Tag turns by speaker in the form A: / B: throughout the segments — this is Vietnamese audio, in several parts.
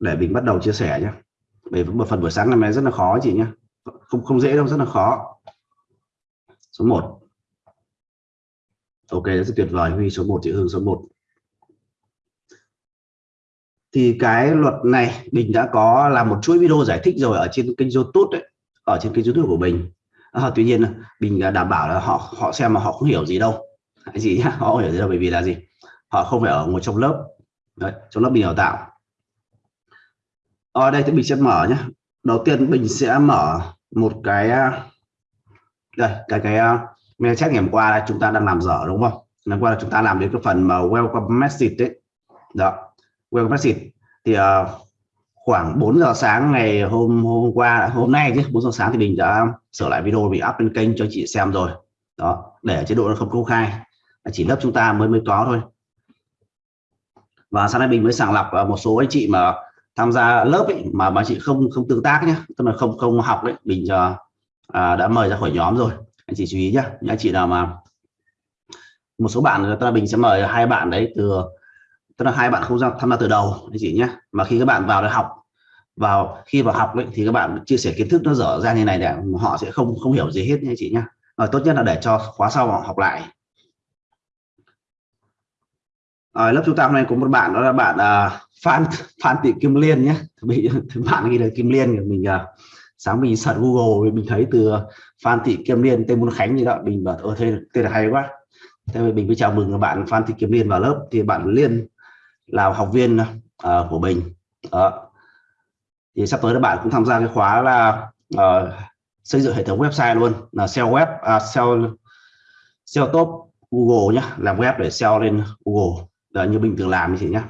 A: để mình bắt đầu chia sẻ nhé bởi một phần buổi sáng năm nay rất là khó chị nhé không không dễ đâu rất là khó. Số 1 ok rất tuyệt vời. Huy số 1 chị hương số 1 thì cái luật này mình đã có làm một chuỗi video giải thích rồi ở trên kênh youtube đấy ở trên kênh youtube của mình. À, tuy nhiên mình đảm bảo là họ họ xem mà họ không hiểu gì đâu. Gì nhá họ không hiểu gì đâu bởi vì là gì? Họ không phải ở ngồi trong lớp. Đấy, trong lớp mình đào tạo ở đây thì mình sẽ mở nhé đầu tiên mình sẽ mở một cái à, đây cái cái à, mail chat ngày hôm qua là chúng ta đang làm dở đúng không? Ngày hôm qua là chúng ta làm đến cái phần mà welcome message đấy. Đó welcome message. Thì uh, khoảng 4 giờ sáng ngày hôm hôm qua hôm nay chứ 4 giờ sáng thì mình đã sửa lại video bị up lên kênh cho chị xem rồi. Đó để chế độ nó không công khai. Chỉ lớp chúng ta mới mới có thôi. Và sau này mình mới sàng lọc ờ, một số anh chị mà tham gia lớp ấy, mà mà chị không không tương tác nhé tức là không không học đấy mình uh, à, đã mời ra khỏi nhóm rồi. Anh chị chú ý nhé anh chị nào mà một số bạn tức là mình sẽ mời hai bạn đấy từ tức là hai bạn không ra tham gia từ đầu anh chị nhé mà khi các bạn vào để học vào khi vào học ấy, thì các bạn chia sẻ kiến thức nó dở ra như này để họ sẽ không không hiểu gì hết nha anh chị nhé rồi tốt nhất là để cho khóa sau họ học lại. Rồi lớp chúng ta hôm nay có một bạn đó là bạn uh, Phan Phan Thị Kim Liên nhé. Bị bạn ghi là Kim Liên mình uh, sáng mình search Google mình thấy từ Phan Thị Kim Liên tên Môn Khánh gì đó. Mình bảo ơ thế tên là hay quá. Thế mình mới chào mừng bạn Phan Thị Kim Liên vào lớp. Thì bạn Liên là học viên uh, của mình. Đó. thì sắp tới các bạn cũng tham gia cái khóa là uh, xây dựng hệ thống website luôn. Là SEO web à, uh, SEO SEO top Google nhé làm web để SEO lên Google. Đó, như bình thường làm như thế nhé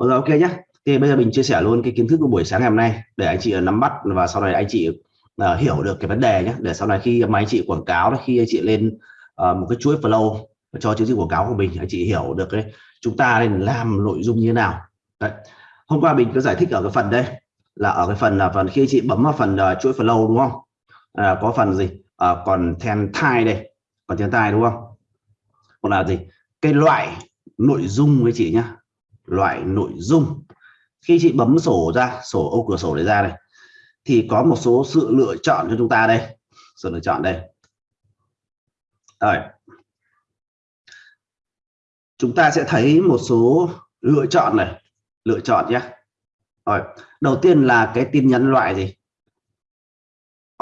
A: rồi ok nhé thì bây giờ mình chia sẻ luôn cái kiến thức của buổi sáng ngày hôm nay để anh chị ờ, nắm bắt và sau này anh chị uh, hiểu được cái vấn đề nhé để sau này khi mà anh chị quảng cáo khi anh chị lên uh, một cái chuỗi flow cho chương trình quảng cáo của mình anh chị hiểu được cái chúng ta nên làm nội dung như thế nào. Đấy. hôm qua mình có giải thích ở cái phần đây là ở cái phần là phần khi chị bấm vào phần uh, chuỗi flow đúng không? À, có phần gì? À, còn then thai đây còn then thai đúng không? Còn là gì? Cái loại nội dung với chị nhá loại nội dung. Khi chị bấm sổ ra, sổ ô cửa sổ để ra này thì có một số sự lựa chọn cho chúng ta đây. Sự lựa chọn đây. Rồi. Chúng ta sẽ thấy một số lựa chọn này. Lựa chọn nhé. Rồi. Đầu tiên là cái tin nhắn loại gì?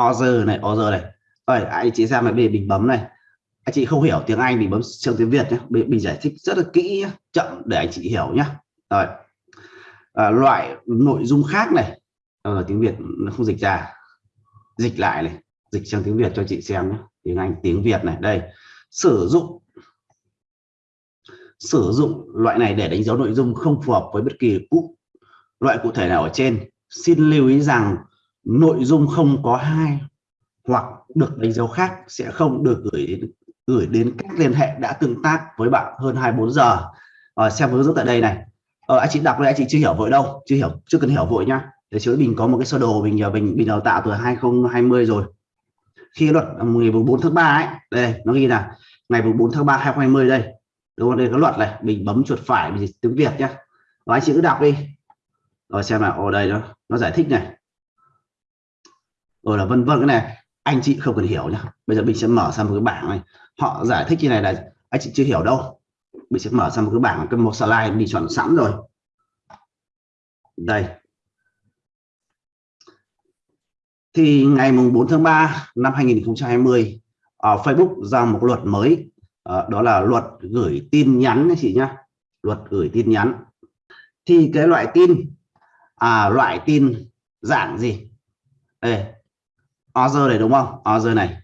A: Order này order này. Rồi, anh chị xem này mình bấm này anh chị không hiểu tiếng Anh thì bấm sang tiếng Việt nhé mình, mình giải thích rất là kỹ nhé. chậm để anh chị hiểu nhé rồi. À, loại nội dung khác này. Ở tiếng Việt nó không dịch ra. Dịch lại này dịch sang tiếng Việt cho chị xem nhé tiếng Anh tiếng Việt này. Đây. Sử dụng. Sử dụng loại này để đánh dấu nội dung không phù hợp với bất kỳ cụ loại cụ thể nào ở trên. Xin lưu ý rằng nội dung không có hai hoặc được đánh dấu khác sẽ không được gửi đến gửi đến cách liên hệ đã tương tác với bạn hơn 24 giờ. À, xem hướng dẫn tại đây này. Ờ, anh chị đọc đây anh chị chưa hiểu vội đâu chưa hiểu chưa cần hiểu vội nhá. Để chứ mình có một cái sơ đồ mình nhờ mình mình đào tạo từ 2020 rồi. Khi luật ờ, ngày 4 tháng 3 ấy đây nó ghi là ngày 4 tháng 3 2020 đây. Đúng không? Đây có luật này mình bấm chuột phải mình tiếng Việt nhá. Và anh chị cứ đọc đi. Rồi xem nào ở đây nó nó giải thích này. Rồi là vân vân cái này anh chị không cần hiểu nhá. Bây giờ mình sẽ mở sang một cái bảng này. Họ giải thích như này là, anh chị chưa hiểu đâu. Mình sẽ mở sang một cái bảng, cái một slide mình chọn sẵn rồi. Đây. Thì ngày mùng 4 tháng 3 năm 2020 ở ờ, Facebook ra một luật mới. Ờ, đó là luật gửi tin nhắn anh chị nhá. Luật gửi tin nhắn. Thì cái loại tin à loại tin dạng gì? Đây order này đúng không? Order này.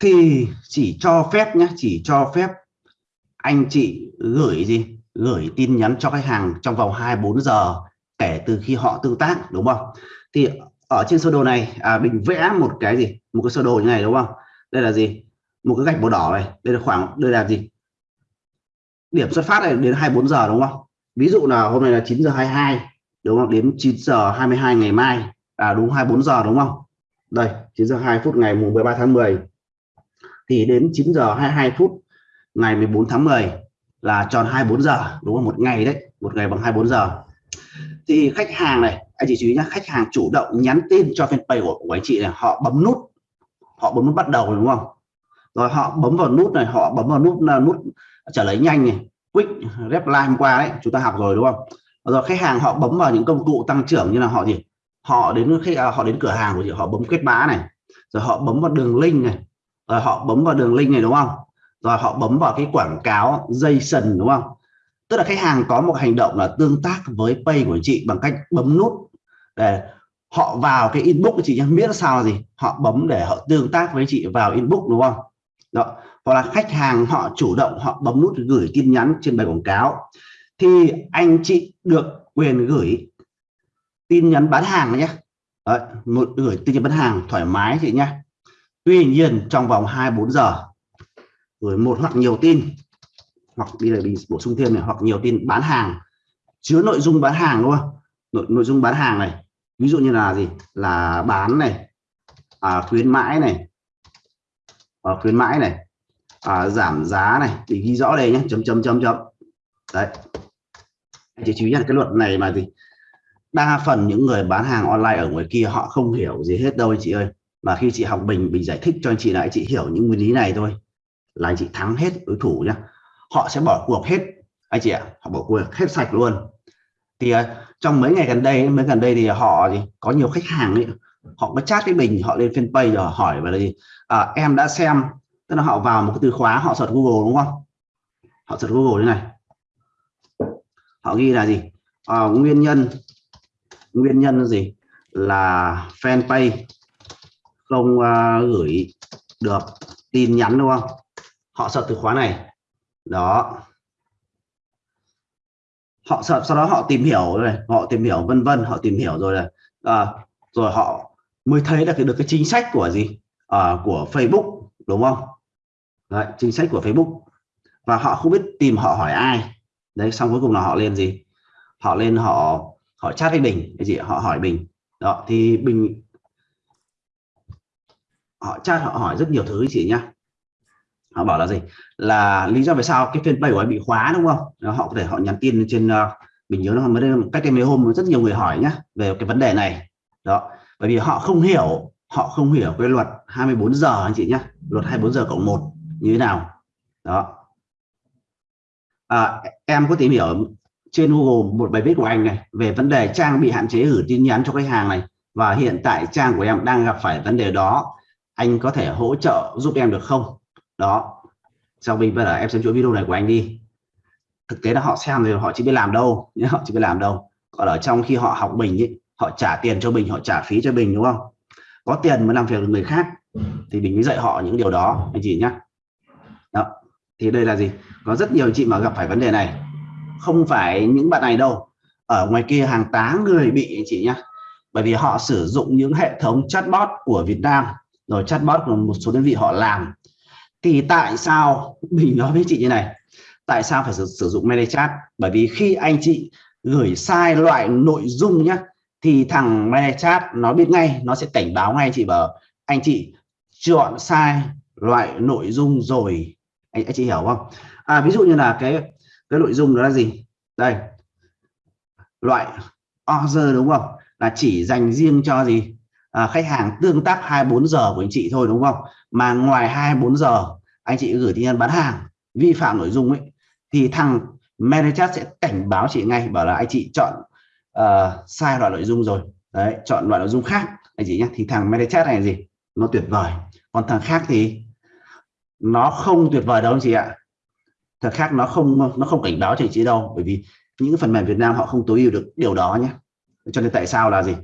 A: Thì chỉ cho phép nhé chỉ cho phép anh chị gửi gì? Gửi tin nhắn cho khách hàng trong vòng 24 giờ kể từ khi họ tương tác đúng không? Thì ở trên sơ đồ này à, mình vẽ một cái gì? Một cái sơ đồ như này đúng không? Đây là gì? Một cái gạch màu đỏ này. Đây là khoảng đây là gì? Điểm xuất phát này đến 24 giờ đúng không? Ví dụ là hôm nay là 9 giờ 22 đúng không? Đến 9 giờ 22 ngày mai à đúng 24 giờ đúng không? Đây 9 giờ 2 phút ngày mùng 13 tháng 10 thì đến 9 giờ 22 phút ngày 14 tháng 10 là tròn 24 giờ đúng không? Một ngày đấy một ngày bằng 24 giờ. Thì khách hàng này anh chị chú ý nhá khách hàng chủ động nhắn tin cho fanpage của, của anh chị này họ bấm nút họ bấm nút bắt đầu đúng không? Rồi họ bấm vào nút này họ bấm vào nút là nút trả lời nhanh này quick reply hôm qua đấy chúng ta học rồi đúng không? Rồi khách hàng họ bấm vào những công cụ tăng trưởng như là họ gì? Họ đến khách à, họ đến cửa hàng của chị họ bấm kết mã này rồi họ bấm vào đường link này rồi họ bấm vào đường link này đúng không? Rồi họ bấm vào cái quảng cáo dây sần đúng không? Tức là khách hàng có một hành động là tương tác với pay của chị bằng cách bấm nút. Để họ vào cái inbox của chị nhé biết sao là gì? Họ bấm để họ tương tác với chị vào inbox đúng không? Đó hoặc là khách hàng họ chủ động họ bấm nút gửi tin nhắn trên bài quảng cáo. Thì anh chị được quyền gửi tin nhắn bán hàng nhé Đấy, một gửi tin nhắn bán hàng thoải mái chị nhé tuy nhiên trong vòng 24 giờ gửi một hoặc nhiều tin hoặc đi là mình bổ sung thêm này hoặc nhiều tin bán hàng. Chứa nội dung bán hàng luôn nội, nội dung bán hàng này ví dụ như là gì? Là bán này à, khuyến mãi này à, khuyến mãi này à, giảm giá này thì ghi rõ đây nhé chấm chấm chấm chấm. Đấy. Chỉ chị chú ý là cái luật này mà gì? Đa phần những người bán hàng online ở ngoài kia họ không hiểu gì hết đâu anh chị ơi. Mà khi chị học bình bình giải thích cho anh chị lại chị hiểu những nguyên lý này thôi. Là anh chị thắng hết đối thủ nhá. Họ sẽ bỏ cuộc hết. Anh chị ạ họ bỏ cuộc hết sạch luôn. Thì à, trong mấy ngày gần đây mấy gần đây thì họ thì có nhiều khách hàng ấy họ có chat với mình họ lên fanpage rồi hỏi về là gì à, em đã xem. Tức là họ vào một cái từ khóa họ search google đúng không? Họ search google như này. Họ ghi là gì? À, nguyên nhân nguyên nhân gì? Là fanpage không uh, gửi được tin nhắn đúng không? Họ sợ từ khóa này. Đó. Họ sợ sau đó họ tìm hiểu rồi họ tìm hiểu vân vân họ tìm hiểu rồi là à, rồi họ mới thấy là cái được cái chính sách của gì? À, của Facebook đúng không? Đấy, chính sách của Facebook. Và họ không biết tìm họ hỏi ai. Đấy xong cuối cùng là họ lên gì? Họ lên họ họ chat với bình cái gì họ hỏi bình. Đó thì bình họ chat họ hỏi rất nhiều thứ chị nhá. Họ bảo là gì? Là lý do vì sao cái fanpage của anh bị khóa đúng không? Họ có thể họ nhắn tin trên ờ, uh, mình nhớ nó mới đây cách đây mấy hôm rất nhiều người hỏi nhá về cái vấn đề này. Đó bởi vì họ không hiểu họ không hiểu cái luật 24 giờ anh chị nhá luật 24 giờ cộng một như thế nào. Đó. À, em có tìm hiểu trên Google một bài viết của anh này về vấn đề trang bị hạn chế gửi tin nhắn cho khách hàng này. Và hiện tại trang của em đang gặp phải vấn đề đó. Anh có thể hỗ trợ giúp em được không? Đó. Sau khi bây giờ em xem chuỗi video này của anh đi. Thực tế là họ xem rồi họ chỉ biết làm đâu. Nhé họ chỉ biết làm đâu. Còn ở trong khi họ học mình ấy, họ trả tiền cho mình họ trả phí cho mình đúng không? Có tiền mới làm việc được người khác thì mình mới dạy họ những điều đó anh chị nhá. Đó. Thì đây là gì? Có rất nhiều chị mà gặp phải vấn đề này không phải những bạn này đâu. Ở ngoài kia hàng tá người bị anh chị nhá. bởi vì họ sử dụng những hệ thống chatbot của Việt Nam. Rồi chatbot của một số đơn vị họ làm. Thì tại sao mình nói với chị như này tại sao phải sử, sử dụng ManyChat bởi vì khi anh chị gửi sai loại nội dung nhá, thì thằng ManyChat nó biết ngay nó sẽ cảnh báo ngay chị bảo anh chị chọn sai loại nội dung rồi. Anh, anh chị hiểu không? À, ví dụ như là cái cái nội dung đó là gì? Đây. Loại order đúng không? Là chỉ dành riêng cho gì? À, khách hàng tương tác 24 giờ của anh chị thôi đúng không? Mà ngoài 24 giờ anh chị gửi tin nhắn bán hàng vi phạm nội dung ấy thì thằng manager sẽ cảnh báo chị ngay bảo là anh chị chọn uh, sai loại nội dung rồi. Đấy chọn loại nội dung khác. Anh chị nhé thì thằng manager này là gì? Nó tuyệt vời. Còn thằng khác thì nó không tuyệt vời đâu anh chị ạ thằng khác nó không nó không cảnh báo chị chị đâu bởi vì những phần mềm Việt Nam họ không tối ưu được điều đó nhé. Cho nên tại sao là gì?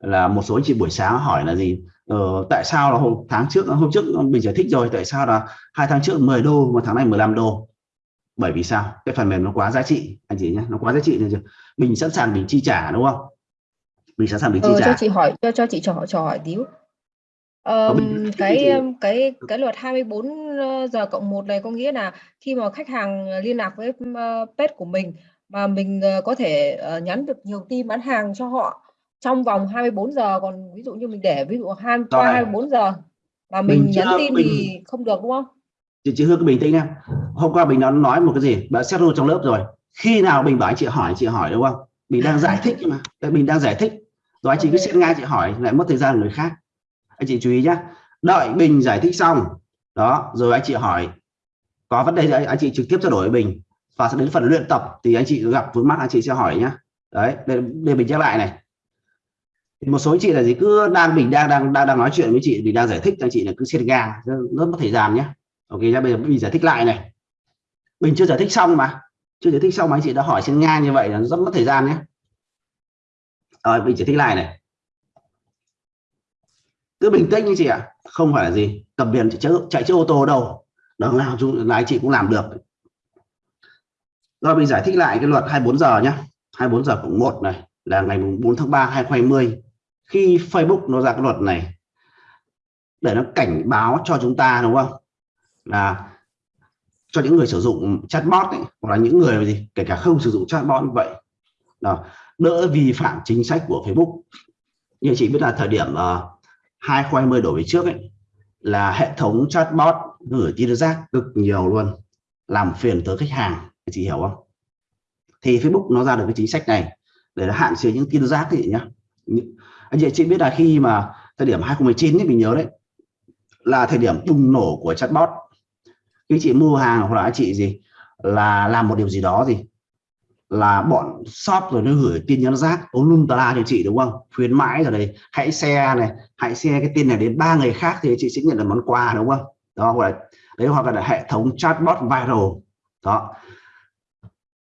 A: Là một số anh chị buổi sáng hỏi là gì? Ờ, tại sao là hôm tháng trước hôm trước mình giải thích rồi tại sao là hai tháng trước 10 đô mà tháng này 15 đô? Bởi vì sao? Cái phần mềm nó quá giá trị anh chị nhé nó quá giá trị nên mình sẵn sàng mình chi trả đúng không? Mình sẵn sàng mình chi
B: ờ,
A: trả.
B: cho chị hỏi cho cho chị trò trò hỏi tí Um, cái cái cái luật 24 ờ, giờ cộng một này có nghĩa là khi mà khách hàng liên lạc với pet của mình mà mình uh, có thể uh, nhắn được nhiều tin bán hàng cho họ trong vòng 24 giờ còn ví dụ như mình để ví dụ hai qua 24 giờ mà mình, mình nhắn tin mình... thì không được đúng không?
A: Chị chị Hương cứ bình tĩnh em. Hôm qua mình đã nói một cái gì, đã xét trong lớp rồi. Khi nào mình bảo anh chị hỏi chị hỏi đúng không? mình đang giải thích mà mình đang giải thích rồi anh chị cứ xem ngay chị hỏi lại mất thời gian người khác anh chị chú ý nhé đợi bình giải thích xong đó rồi anh chị hỏi có vấn đề gì anh chị trực tiếp trao đổi với bình. Và sẽ đến phần luyện tập thì anh chị gặp vướng mắt anh chị sẽ hỏi nhá. Đấy để, để mình nhắc lại này. Một số anh chị là gì cứ đang mình đang đang đang đang nói chuyện với chị mình đang giải thích anh chị là cứ xếp ngang rất mất thời gian nhé ok nhá bây giờ mình giải thích lại này. Mình chưa giải thích xong mà. Chưa giải thích xong mà anh chị đã hỏi trên ngang như vậy là rất mất thời gian nhé rồi mình giải thích lại này cứ bình tĩnh như chị ạ. Không phải là gì. Cầm biển chạy, chạy chiếc ô tô đâu. Đằng nào chúng là chị cũng làm được. Rồi mình giải thích lại cái luật 24 giờ nhé 24 giờ cũng một này là ngày 4 tháng 3 2020 khi Facebook nó ra cái luật này để nó cảnh báo cho chúng ta đúng không? Là cho những người sử dụng chatbot ấy, hoặc là những người gì kể cả không sử dụng chatbot như vậy. Đó, đỡ vi phạm chính sách của Facebook. Như chị biết là thời điểm uh, 2020 đổi về trước ấy là hệ thống chatbot gửi tin rác cực nhiều luôn làm phiền tới khách hàng. Chị hiểu không? Thì Facebook nó ra được cái chính sách này để nó hạn chế những tin rác thì nhá. Anh chị biết là khi mà thời điểm 2019 ấy, mình nhớ đấy là thời điểm bùng nổ của chatbot. Khi chị mua hàng hoặc là anh chị gì là làm một điều gì đó gì là bọn shop rồi nó gửi tin nhắn rác ống lum tà la cho chị đúng không? Khuyến mãi rồi đây, hãy xe này, hãy xe cái tin này đến ba người khác thì chị sẽ nhận được món quà đúng không? Đó, hoặc là đấy, hoặc là hệ thống chatbot viral. Đó.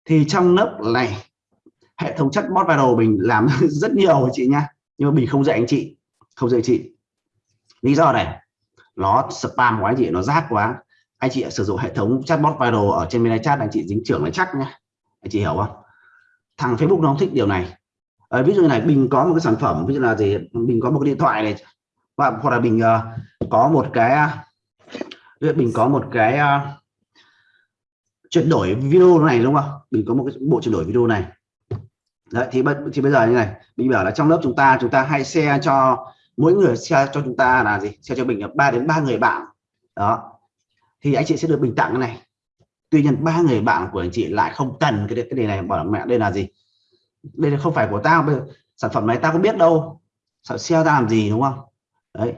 A: Thì trong lớp này, hệ thống chatbot viral mình làm rất nhiều chị nha nhưng mà mình không dạy anh chị, không dạy chị. Lý do này, nó spam quá anh chị, nó rác quá. Anh chị sử dụng hệ thống chatbot viral ở trên mail chat, anh chị dính trưởng là chắc nhá chị hiểu không? Thằng Facebook nó không thích điều này. À, ví dụ như này mình có một cái sản phẩm ví dụ là gì? Mình có một cái điện thoại này. Và hoặc là mình uh, ờ, có một cái ờ, uh, mình có một cái uh, chuyển đổi video này đúng không? Mình có một cái bộ chuyển đổi video này. Đấy, thì, thì bây giờ như này mình bảo là trong lớp chúng ta chúng ta hay share cho mỗi người share cho chúng ta là gì? Share cho mình là ba đến ba người bạn. Đó. Thì anh chị sẽ được bình tặng cái này tuy nhiên ba người bạn của anh chị lại không cần cái cái này bảo mẹ đây là gì? Đây là không phải của tao bây giờ, sản phẩm này tao có biết đâu. Sợ xe ta làm gì đúng không? Đấy.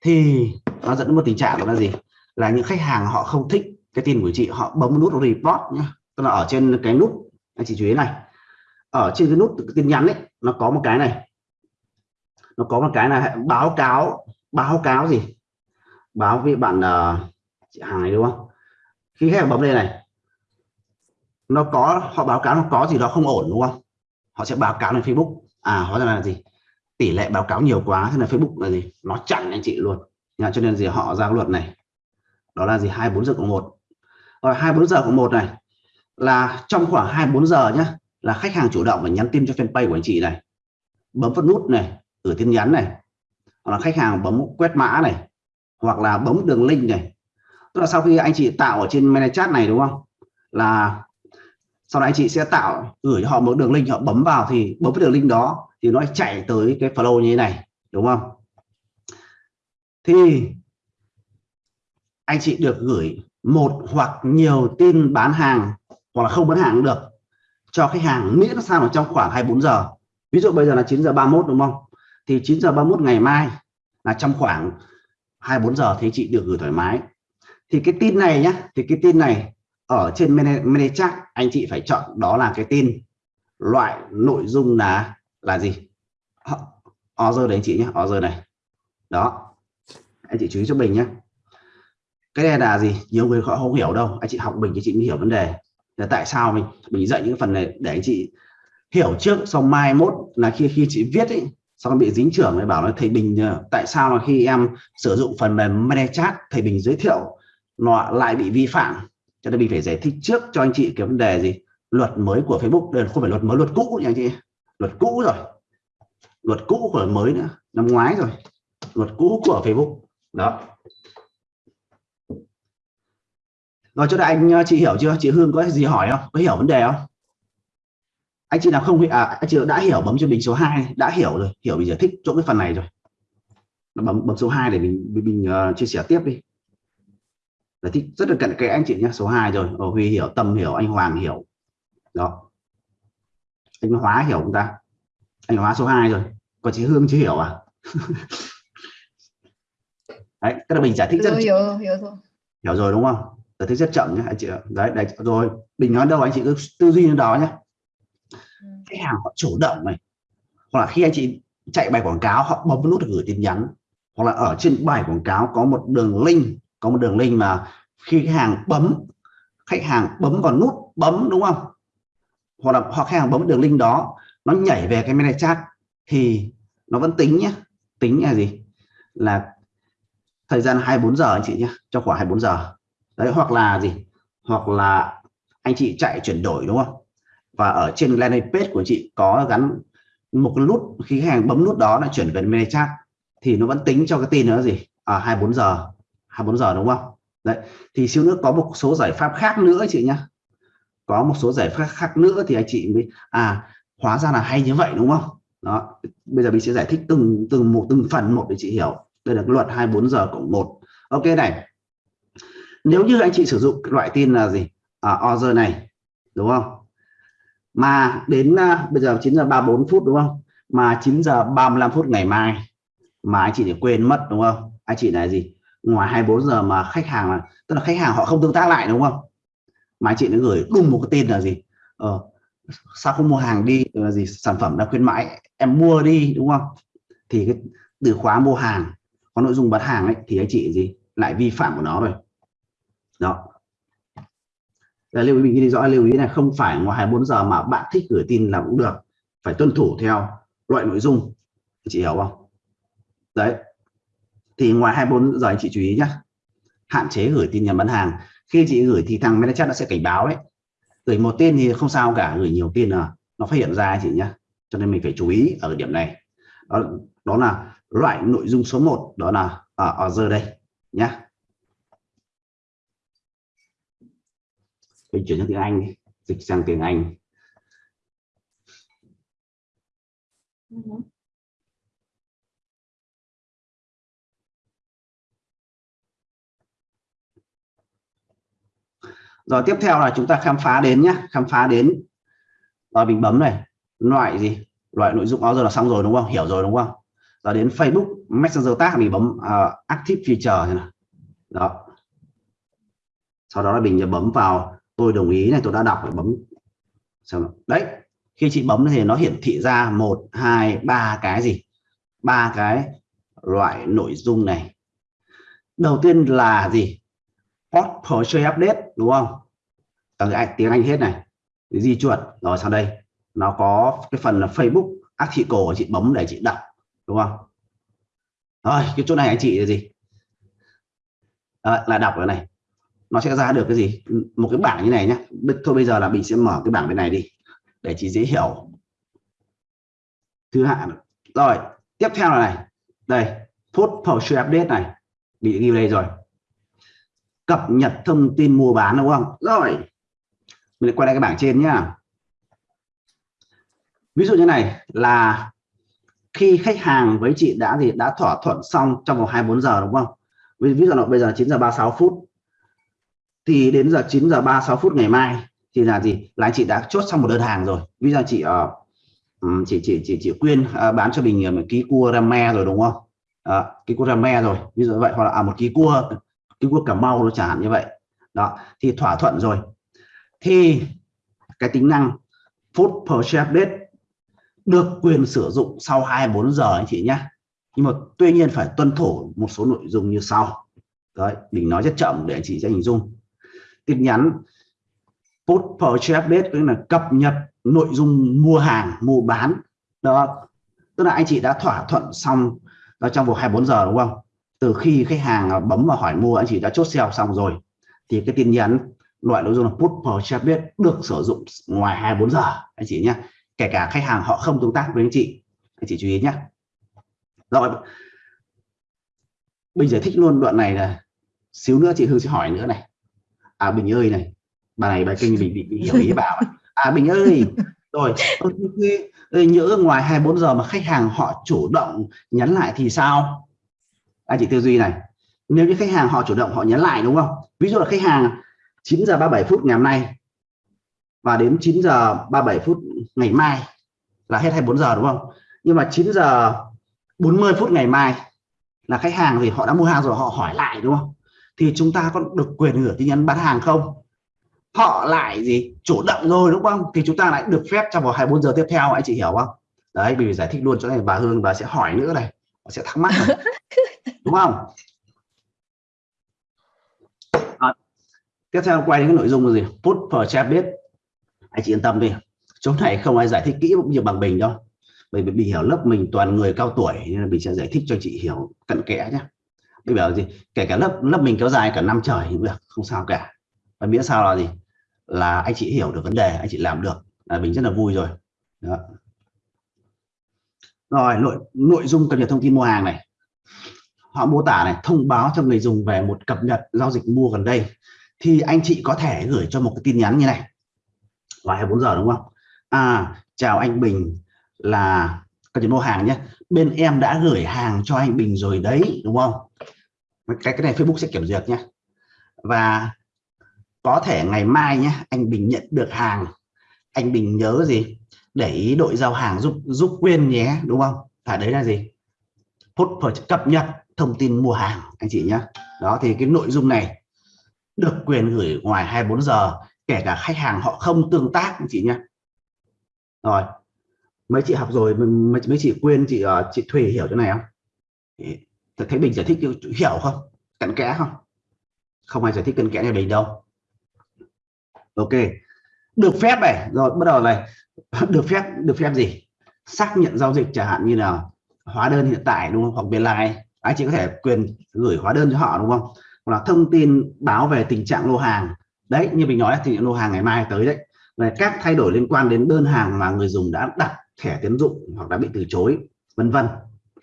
A: Thì nó dẫn đến một tình trạng đó là gì? Là những khách hàng họ không thích cái tin của chị họ bấm nút report nhá. Tức là ở trên cái nút anh chị chú ý này. Ở trên cái nút tin nhắn ấy nó có một cái này. Nó có một cái là báo cáo báo cáo gì? Báo với bạn uh, chị hàng này đúng không? Khi khách hàng bấm lên này nó có họ báo cáo nó có gì đó không ổn đúng không? Họ sẽ báo cáo lên Facebook. À hóa ra là gì? Tỷ lệ báo cáo nhiều quá thế là Facebook là gì? Nó chặn anh chị luôn. Nhà, cho nên gì? Họ ra luật này. Đó là gì? 24 giờ cộng một. Rồi 24 giờ cộng một này là trong khoảng 24 giờ nhé là khách hàng chủ động và nhắn tin cho fanpage của anh chị này. Bấm vào nút này gửi tin nhắn này. Hoặc là khách hàng bấm quét mã này. Hoặc là bấm đường link này tức là sau khi anh chị tạo ở trên mail chat này, đúng không? Là sau đó anh chị sẽ tạo, gửi cho họ một đường link, họ bấm vào thì bấm cái đường link đó thì nó chạy tới cái flow như thế này, đúng không? Thì anh chị được gửi một hoặc nhiều tin bán hàng hoặc là không bán hàng cũng được. Cho khách hàng miễn sao ở trong khoảng 24 giờ. Ví dụ bây giờ là 9 giờ 31 đúng không? Thì 9 giờ 31 ngày mai là trong khoảng 24 giờ thì chị được gửi thoải mái thì cái tin này nhá, thì cái tin này ở trên ManyChat anh chị phải chọn đó là cái tin loại nội dung là là gì? Order đấy anh chị nhé order này. Đó, anh chị chú ý cho mình nhé cái này là gì? Nhiều người họ không hiểu đâu, anh chị học mình thì chị mới hiểu vấn đề. Là tại sao mình mình dạy những phần này để anh chị hiểu trước sau mai mốt là khi khi chị viết ấy, xong bị dính trưởng, mới bảo là thầy bình ờ, tại sao mà khi em sử dụng phần mềm ManyChat thầy bình giới thiệu nó lại bị vi phạm. Cho nên mình phải giải thích trước cho anh chị cái vấn đề gì? Luật mới của Facebook. Đây không phải luật mới luật cũ nha anh chị? Luật cũ rồi. Luật cũ của mới nữa. Năm ngoái rồi. Luật cũ của Facebook. Đó. Rồi cho anh ờ, chị hiểu chưa? Chị Hương có gì hỏi không? Có hiểu vấn đề không? Anh chị nào không à anh chị đã hiểu bấm cho mình số 2 đã hiểu rồi. Hiểu mình giải thích chỗ cái phần này rồi. Bấm bấm số 2 để mình mình, mình uh, chia sẻ tiếp đi giải thích rất là cận kẽ anh chị nhé số 2 rồi Ồ, Huy hiểu Tâm hiểu anh Hoàng hiểu. Đó. Anh hóa hiểu không ta? Anh hóa số 2 rồi còn chị Hương chưa hiểu à? Đấy cái là mình giải thích rất
B: hiểu, hiểu, hiểu rồi.
A: Hiểu rồi đúng không? Giải thích rất chậm nhé anh chị đấy, đấy rồi. Mình nói đâu anh chị cứ tư duy như đó nhé ừ. khách hàng họ chủ động này. Hoặc là khi anh chị chạy bài quảng cáo họ bấm nút gửi tin nhắn. Hoặc là ở trên bài quảng cáo có một đường link có một đường link mà khi khách hàng bấm, khách hàng bấm vào nút bấm, đúng không? Hoặc là, hoặc khách hàng bấm đường link đó, nó nhảy về cái mail chat thì nó vẫn tính nhé tính là gì? Là thời gian 24 giờ anh chị nhé cho khoảng 24 giờ. Đấy, hoặc là gì? Hoặc là anh chị chạy chuyển đổi, đúng không? Và ở trên landing page của chị có gắn một cái nút, khi khách hàng bấm nút đó là chuyển về mail chat thì nó vẫn tính cho cái tin nữa gì? À 24 giờ. 24 giờ đúng không? Đấy thì siêu nước có một số giải pháp khác nữa chị nhá. Có một số giải pháp khác nữa thì anh chị mới à hóa ra là hay như vậy đúng không? Đó bây giờ mình sẽ giải thích từng từng một từng phần một để chị hiểu. Đây là luật 24 giờ cộng một. Ok này. Nếu như anh chị sử dụng loại tin là gì? À, order này đúng không? Mà đến uh, bây giờ 9 giờ 34 phút đúng không? Mà 9 giờ 35 phút ngày mai mà anh chị để quên mất đúng không? Anh chị là gì? Ngoài 24 giờ mà khách hàng là tức là khách hàng họ không tương tác lại đúng không? Mà anh chị nó gửi đùng một cái tin là gì? Ờ, sao không mua hàng đi? Là gì? Sản phẩm đã khuyến mãi em mua đi đúng không? Thì cái từ khóa mua hàng có nội dung bán hàng ấy thì anh chị gì? Lại vi phạm của nó rồi. Đó. Là lưu ý mình ghi rõ lưu ý là không phải ngoài 24 giờ mà bạn thích gửi tin là cũng được. Phải tuân thủ theo loại nội dung. Chị hiểu không? Đấy thì ngoài 24 giờ anh chị chú ý nhé hạn chế gửi tin nhắn bán hàng. Khi chị gửi thì thằng manager nó sẽ cảnh báo đấy gửi một tin thì không sao cả gửi nhiều tin là nó phát hiện ra chị nhé cho nên mình phải chú ý ở điểm này. Đó, đó là loại nội dung số 1 đó là ở, ở giờ đây nhé mình chuyển sang tiếng Anh dịch sang tiếng Anh. Ừ. rồi tiếp theo là chúng ta khám phá đến nhé khám phá đến rồi mình bấm này loại gì? Loại nội dung đó giờ là xong rồi đúng không? Hiểu rồi đúng không? Rồi đến Facebook Messenger tag mình bấm uh, active feature này đó. Sau đó là mình bấm vào tôi đồng ý này tôi đã đọc bấm. Xong đấy khi chị bấm thì nó hiển thị ra một hai ba cái gì? Ba cái loại nội dung này. Đầu tiên là gì? Post purchase update đúng không? Ở cái tiếng Anh hết này. Di chuột rồi sau đây. Nó có cái phần là Facebook article chị bấm để chị đọc đúng không? Rồi cái chỗ này anh chị là gì? À, là đọc cái này. Nó sẽ ra được cái gì? Một cái bảng như này nhé thôi bây giờ là mình sẽ mở cái bảng bên này đi để chị dễ hiểu. Thứ hạng. Rồi tiếp theo là này. Đây post purchase update này. Bị ghi đây rồi cập nhật thông tin mua bán đúng không? Rồi. Mình quay lại cái bảng trên nhá. Ví dụ như này là khi khách hàng với chị đã gì đã thỏa thuận xong trong vòng 24 giờ đúng không? Ví, ví dụ là bây giờ 9 giờ 36 phút. Thì đến giờ 9 giờ 36 phút ngày mai thì là gì? Là chị đã chốt xong một đơn hàng rồi. Ví dụ chị uh, chị chị chị chị quyên uh, bán cho mình ờ, một ký cua rame rồi đúng không? Uh, ký cua rame rồi. Ví dụ vậy hoặc là à, một ký cua Trung Quốc cà mau nó chẳng hạn như vậy. Đó, thì thỏa thuận rồi. Thì cái tính năng food share update được quyền sử dụng sau 24 giờ anh chị nhé. Nhưng mà tuy nhiên phải tuân thủ một số nội dung như sau. Đấy, mình nói rất chậm để anh chị sẽ hình dung. Tin nhắn post share update, tức là cập nhật nội dung mua hàng, mua bán. Đó, tức là anh chị đã thỏa thuận xong trong vòng 24 giờ đúng không? Từ khi khách hàng à, bấm vào hỏi mua anh chị đã chốt sale xong rồi thì cái tin nhắn loại nội dung là put purchase biết được sử dụng ngoài 24 giờ anh chị nhé kể cả khách hàng họ không tương tác với anh chị anh chị chú ý nhé rồi bây giờ thích luôn đoạn này là xíu nữa chị Hương sẽ hỏi nữa này. À Bình ơi này bà này bà kinh bị, bị, bị hiểu ý bảo à Bình ơi rồi nhớ ngoài 24 giờ mà khách hàng họ chủ động nhắn lại thì sao? Anh chị tư duy này. Nếu như khách hàng họ chủ động, họ nhắn lại, đúng không? Ví dụ là khách hàng 9 giờ 37 phút ngày hôm nay và đến 9 giờ 37 phút ngày mai là hết 24 giờ, đúng không? Nhưng mà 9 giờ 40 phút ngày mai là khách hàng thì họ đã mua hàng rồi, họ hỏi lại, đúng không? Thì chúng ta có được quyền gửi tin nhắn bán hàng không? Họ lại gì? Chủ động rồi, đúng không? Thì chúng ta lại được phép trong vòng 24 giờ tiếp theo, anh chị hiểu không? Đấy vì giải thích luôn cho này bà Hương bà sẽ hỏi nữa này, bà sẽ thắc mắc. đúng không? À, tiếp theo quay đến cái nội dung là gì? Put per chat biết anh chị yên tâm đi. Chỗ này không ai giải thích kỹ cũng như bằng mình đâu. Bởi vì bị hiểu lớp mình toàn người cao tuổi nên là mình sẽ giải thích cho chị hiểu cận kẽ nhé. Bây giờ gì kể cả lớp lớp mình kéo dài cả năm trời cũng được không sao cả. Và miễn sao là gì? Là anh chị hiểu được vấn đề anh chị làm được là mình rất là vui rồi. Đó. rồi nội nội dung cập nhật thông tin mua hàng này họ mô tả này, thông báo cho người dùng về một cập nhật giao dịch mua gần đây. Thì anh chị có thể gửi cho một cái tin nhắn như này. Vào 24 giờ đúng không? À chào anh Bình là cần nhật mua hàng nhé. Bên em đã gửi hàng cho anh Bình rồi đấy, đúng không? Cái cái này Facebook sẽ kiểm duyệt nhé. Và có thể ngày mai nhé, anh Bình nhận được hàng. Anh Bình nhớ gì? Để ý đội giao hàng giúp giúp quên nhé, đúng không? Phải đấy là gì? Put cập nhật thông tin mua hàng anh chị nhé. Đó thì cái nội dung này được quyền gửi ngoài 24 giờ kể cả khách hàng họ không tương tác anh chị nhé. Rồi mấy chị học rồi mấy, mấy chị quên chị uh, chị Thùy hiểu chỗ này không? Thật thấy Bình giải thích hiểu không? Cặn kẽ không? Không ai giải thích cặn kẽ như Bình đâu. Ok được phép này. Rồi bắt đầu này. Được phép được phép gì? Xác nhận giao dịch chẳng hạn như là hóa đơn hiện tại đúng không? Hoặc biên lai anh chị có thể quyền gửi hóa đơn cho họ, đúng không? Hoặc là thông tin báo về tình trạng lô hàng. Đấy, như mình nói thì lô hàng ngày mai tới đấy. Về các thay đổi liên quan đến đơn hàng mà người dùng đã đặt thẻ tiến dụng hoặc đã bị từ chối, vân vân.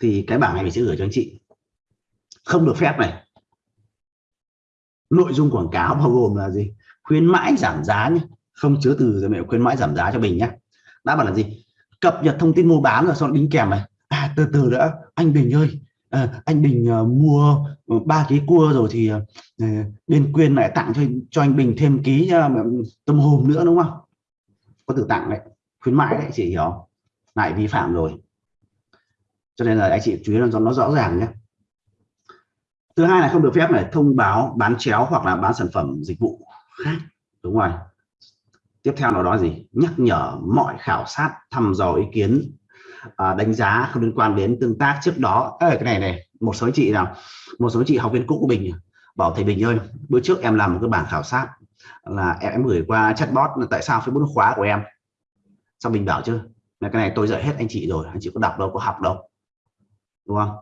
A: Thì cái bảng này mình sẽ gửi cho anh chị. Không được phép này. Nội dung quảng cáo bao gồm là gì? Khuyến mãi giảm giá nhé. Không chứa từ rồi mẹ khuyến mãi giảm giá cho mình nhé. Đã bảo là gì? Cập nhật thông tin mua bán rồi sau đính kèm này. À từ từ đã. Anh Bình ơi à, anh Bình uh, mua ờ, ba ký cua rồi thì uh, bên quyên lại tặng cho cho anh Bình thêm ký uh, tâm hồn nữa đúng không? Có từ tặng đấy khuyến mãi đấy chị hiểu lại vi phạm rồi. Cho nên là anh chị chú ý là nó rõ ràng nhé. Thứ hai là không được phép này thông báo bán chéo hoặc là bán sản phẩm dịch vụ khác đúng rồi. Tiếp theo nó đó gì? Nhắc nhở mọi khảo sát thăm dò ý kiến. Ờ, đánh giá không liên quan đến tương tác trước đó. Ê, cái này này một số chị nào một số chị học viên cũ của mình bảo thầy Bình ơi bữa trước em làm một cái bảng khảo sát là em, em gửi qua chatbot là tại sao Facebook khóa của em? Sao mình bảo chứ là cái này tôi dạy hết anh chị rồi anh chị có đọc đâu có học đâu. Đúng không?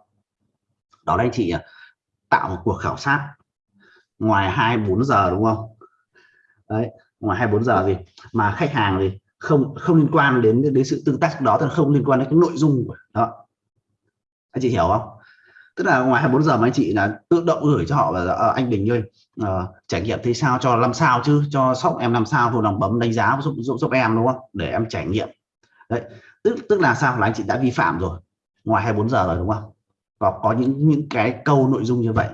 A: Đó là anh chị tạo một cuộc khảo sát ngoài 24 giờ đúng không? Đấy ngoài 24 giờ gì mà khách hàng thì không không liên quan đến đến sự tương tác đó tức là không liên quan đến cái nội dung đó anh chị hiểu không? Tức là ngoài 24 giờ mà anh chị là tự động gửi cho họ là à, ờ, anh Bình ơi à, trải nghiệm thấy sao cho làm sao chứ? Cho sóc em làm sao vô lòng bấm đánh giá giúp, giúp giúp em đúng không? Để em trải nghiệm. Đấy tức tức là sao? Là anh chị đã vi phạm rồi. Ngoài 24 giờ rồi đúng không? Và có những những cái câu nội dung như vậy.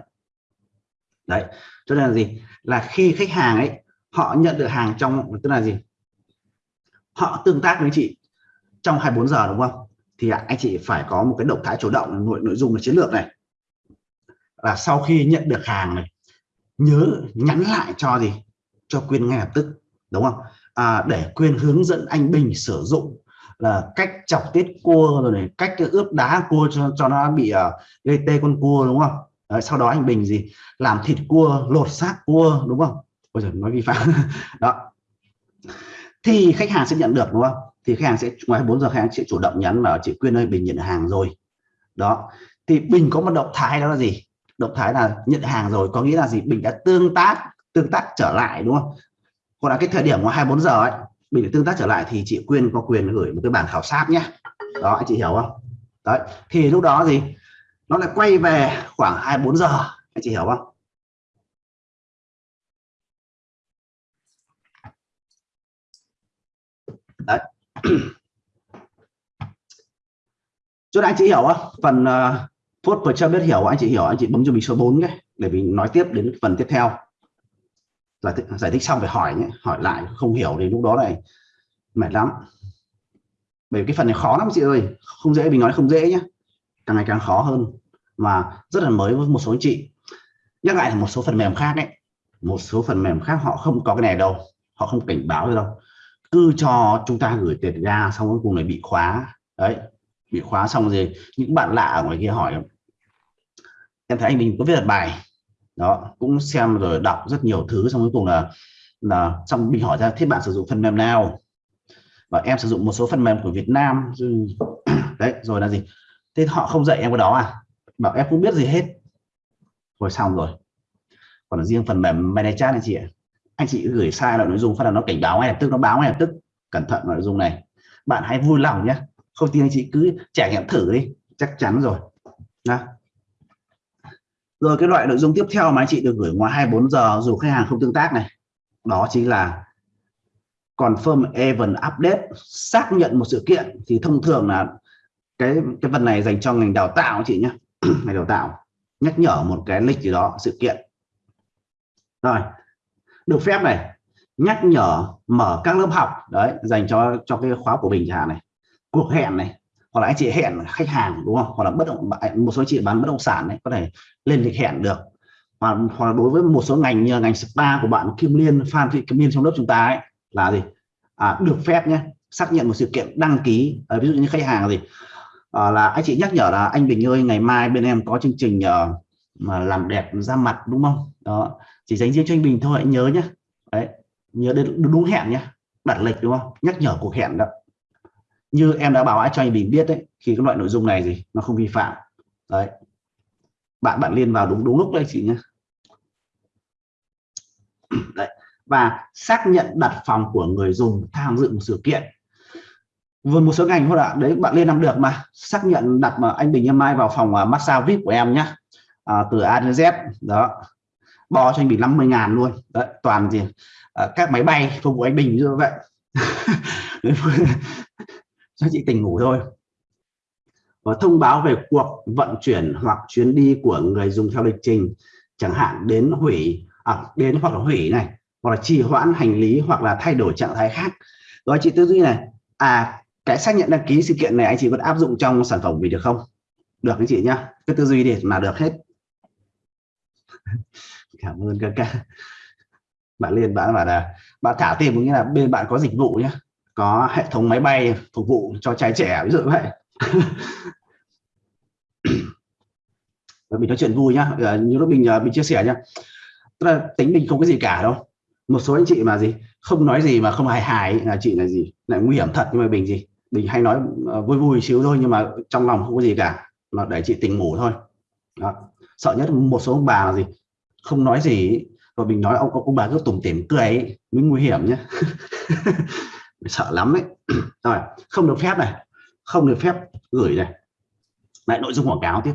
A: Đấy cho nên là gì? Là khi khách hàng ấy họ nhận được hàng trong tức là gì? Họ tương tác với chị trong 24 giờ đúng không? Thì anh chị phải có một cái động thái chủ động nội nội dung là chiến lược này. Là sau khi nhận được hàng này nhớ nhắn lại cho gì? Cho quyên ngay lập tức đúng không? À, để quyên hướng dẫn anh Bình sử dụng là cách chọc tiết cua rồi này cách ướp đá cua cho cho nó bị uh, gây tê con cua đúng không? Đấy, sau đó anh Bình gì? Làm thịt cua lột xác cua đúng không? Bây giờ nói vi phạm. Đó thì khách hàng sẽ nhận được, đúng không? Thì khách hàng sẽ, ngoài 4 giờ khách hàng sẽ chủ động nhắn là, chị Quyên ơi, Bình nhận hàng rồi. Đó. Thì Bình có một động thái đó là gì? Động thái là nhận hàng rồi, có nghĩa là gì? Bình đã tương tác tương tác trở lại, đúng không? Còn là cái thời điểm ngoài 24 giờ ấy, Bình đã tương tác trở lại thì chị Quyên có quyền gửi một cái bản khảo sát nhé đó anh chị hiểu không? Đấy. Thì lúc đó gì? Nó lại quay về khoảng 24 giờ. Anh chị hiểu không? Đấy. Chỗ anh chị hiểu không? Phần uh, phút vừa cho biết hiểu. Anh chị hiểu anh chị bấm cho mình số 4 cái để mình nói tiếp đến phần tiếp theo. Là giải thích xong phải hỏi nhé hỏi lại không hiểu thì lúc đó này mệt lắm. Bởi vì cái phần này khó lắm chị ơi không dễ mình nói không dễ nhé. Càng ngày càng khó hơn mà rất là mới với một số anh chị. Nhắc lại là một số phần mềm khác ấy một số phần mềm khác họ không có cái này đâu họ không cảnh báo đâu cứ cho chúng ta gửi tiền ra xong cuối cùng này bị khóa. Đấy, bị khóa xong rồi những bạn lạ ở ngoài kia hỏi, em thấy anh mình có viết bài? Đó, cũng xem rồi đọc rất nhiều thứ xong cuối cùng là là xong bị hỏi ra, thế bạn sử dụng phần mềm nào? Và em sử dụng một số phần mềm của Việt Nam. Đấy, rồi là gì? Thế họ không dạy em cái đó à? Bảo, em không biết gì hết. Rồi xong rồi. Còn riêng phần mềm ManyChat anh chị ạ anh chị gửi sai là nội dung, phát là nó cảnh báo ngay lập tức, nó báo ngay lập tức. Cẩn thận nội dung này. Bạn hãy vui lòng nhé không tin anh chị cứ trải nghiệm thử đi. Chắc chắn rồi. Đó. rồi cái loại nội dung tiếp theo mà anh chị được gửi ngoài 24 giờ, dù khách hàng không tương tác này, đó chính là confirm event update, xác nhận một sự kiện. Thì thông thường là cái cái phần này dành cho ngành đào tạo chị nhé ngành đào tạo nhắc nhở một cái lịch gì đó, sự kiện. Rồi được phép này nhắc nhở mở các lớp học đấy dành cho cho cái khóa của mình chẳng hạn này. Cuộc hẹn này hoặc là anh chị hẹn khách hàng đúng không? Hoặc là bất động một số chị bán bất động sản đấy có thể lên lịch hẹn được. Hoặc, hoặc là đối với một số ngành như ngành spa của bạn Kim Liên Phan Thị Kim Liên trong lớp chúng ta ấy là gì? À, được phép nhé xác nhận một sự kiện đăng ký à, ví dụ như khách hàng gì? À, là anh chị nhắc nhở là anh Bình ơi ngày mai bên em có chương trình uh, mà làm đẹp da mặt đúng không? Đó chỉ dành riêng cho anh Bình thôi anh nhớ nhé đấy nhớ đến đúng hẹn nhé đặt lịch đúng không? Nhắc nhở cuộc hẹn đó. Như em đã bảo cho anh Bình biết đấy khi cái loại nội dung này gì nó không vi phạm. Đấy. Bạn bạn liên vào đúng đúng lúc đấy chị nhé đấy. Và xác nhận đặt phòng của người dùng tham dự một sự kiện. Vừa một số ngành thôi ạ. Đấy bạn liên làm được mà. Xác nhận đặt mà anh Bình em mai vào phòng uh, massage vip của em nhá. À, từ A đến Z. Đó bo cho anh Bình 50 ngàn luôn. Đấy, toàn gì à, các máy bay phục vụ anh Bình như vậy. Cho chị tỉnh ngủ thôi. Và thông báo về cuộc vận chuyển hoặc chuyến đi của người dùng theo lịch trình chẳng hạn đến hủy à, đến hoặc là hủy này hoặc là trì hoãn hành lý hoặc là thay đổi trạng thái khác. Đó chị tư duy này à cái xác nhận đăng ký sự kiện này anh chị vẫn áp dụng trong sản phẩm vì được không? Được anh chị nhá cái tư duy để mà được hết cảm ơn các ca bạn liên, bạn bảo là, bạn thả tiền có nghĩa là bên bạn có dịch vụ nhé có hệ thống máy bay phục vụ cho trai trẻ, ví dụ vậy. Mình nói chuyện vui nhá à, như lúc mình à, mình chia sẻ nhá. Tức là tính mình không có gì cả đâu. Một số anh chị mà gì, không nói gì mà không hài hài là chị là gì lại nguy hiểm thật nhưng mà bình gì bình hay nói à, vui vui xíu thôi nhưng mà trong lòng không có gì cả, mà để chị tỉnh ngủ thôi. Đó. sợ nhất một số ông bà là gì không nói gì và mình nói ông ông bà cứ tủm tỉm cười ấy, mới nguy hiểm nhé sợ lắm đấy rồi không được phép này không được phép gửi này. Lại nội dung quảng cáo tiếp.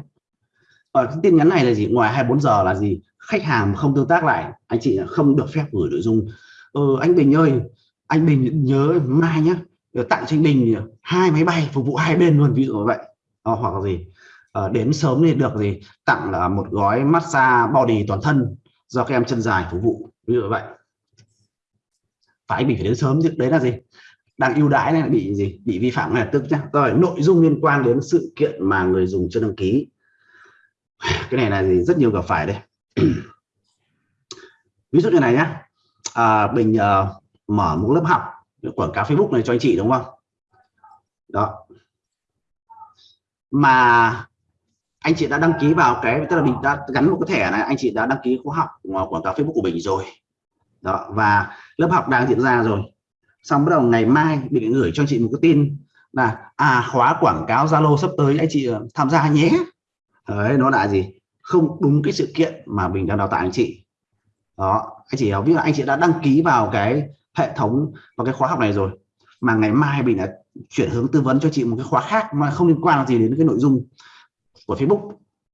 A: Ở cái tin nhắn này là gì? Ngoài 24 giờ là gì? Khách hàng không tương tác lại anh chị không được phép gửi nội dung. Ừ, anh Bình ơi anh Bình nhớ mai nhé tặng cho anh Bình hai máy bay phục vụ hai bên luôn ví dụ như vậy. À, hoặc là gì? Ờ, đến sớm thì được gì? Tặng là một gói massage body toàn thân do các em chân dài phục vụ ví dụ như vậy. Phải bị phải đến sớm chứ đấy là gì? Đang ưu đãi này bị gì? Bị vi phạm ngay lập tức nhá. Rồi nội dung liên quan đến sự kiện mà người dùng chưa đăng ký. Cái này là gì? Rất nhiều gặp phải đây. Ví dụ như này nhá. Ờ, à, bình à, ờ, mở một lớp học quảng cáo Facebook này cho anh chị đúng không? Đó. Mà anh chị đã đăng ký vào cái, tức là mình đã gắn một cái thẻ này, anh chị đã đăng ký khóa học ờ, quảng cáo Facebook của mình rồi. Đó, và lớp học đang diễn ra rồi. Xong bắt đầu ngày mai mình gửi cho chị một cái tin là à khóa quảng cáo Zalo sắp tới, anh chị ờ, tham gia nhé. Đấy, nó là gì? Không đúng cái sự kiện mà mình đang đào tạo anh chị. Đó, anh chị hiểu biết là anh chị đã đăng ký vào cái hệ thống, vào cái khóa học này rồi, mà ngày mai mình đã chuyển hướng tư vấn cho chị một cái khóa khác mà không liên quan gì đến cái nội dung của Facebook.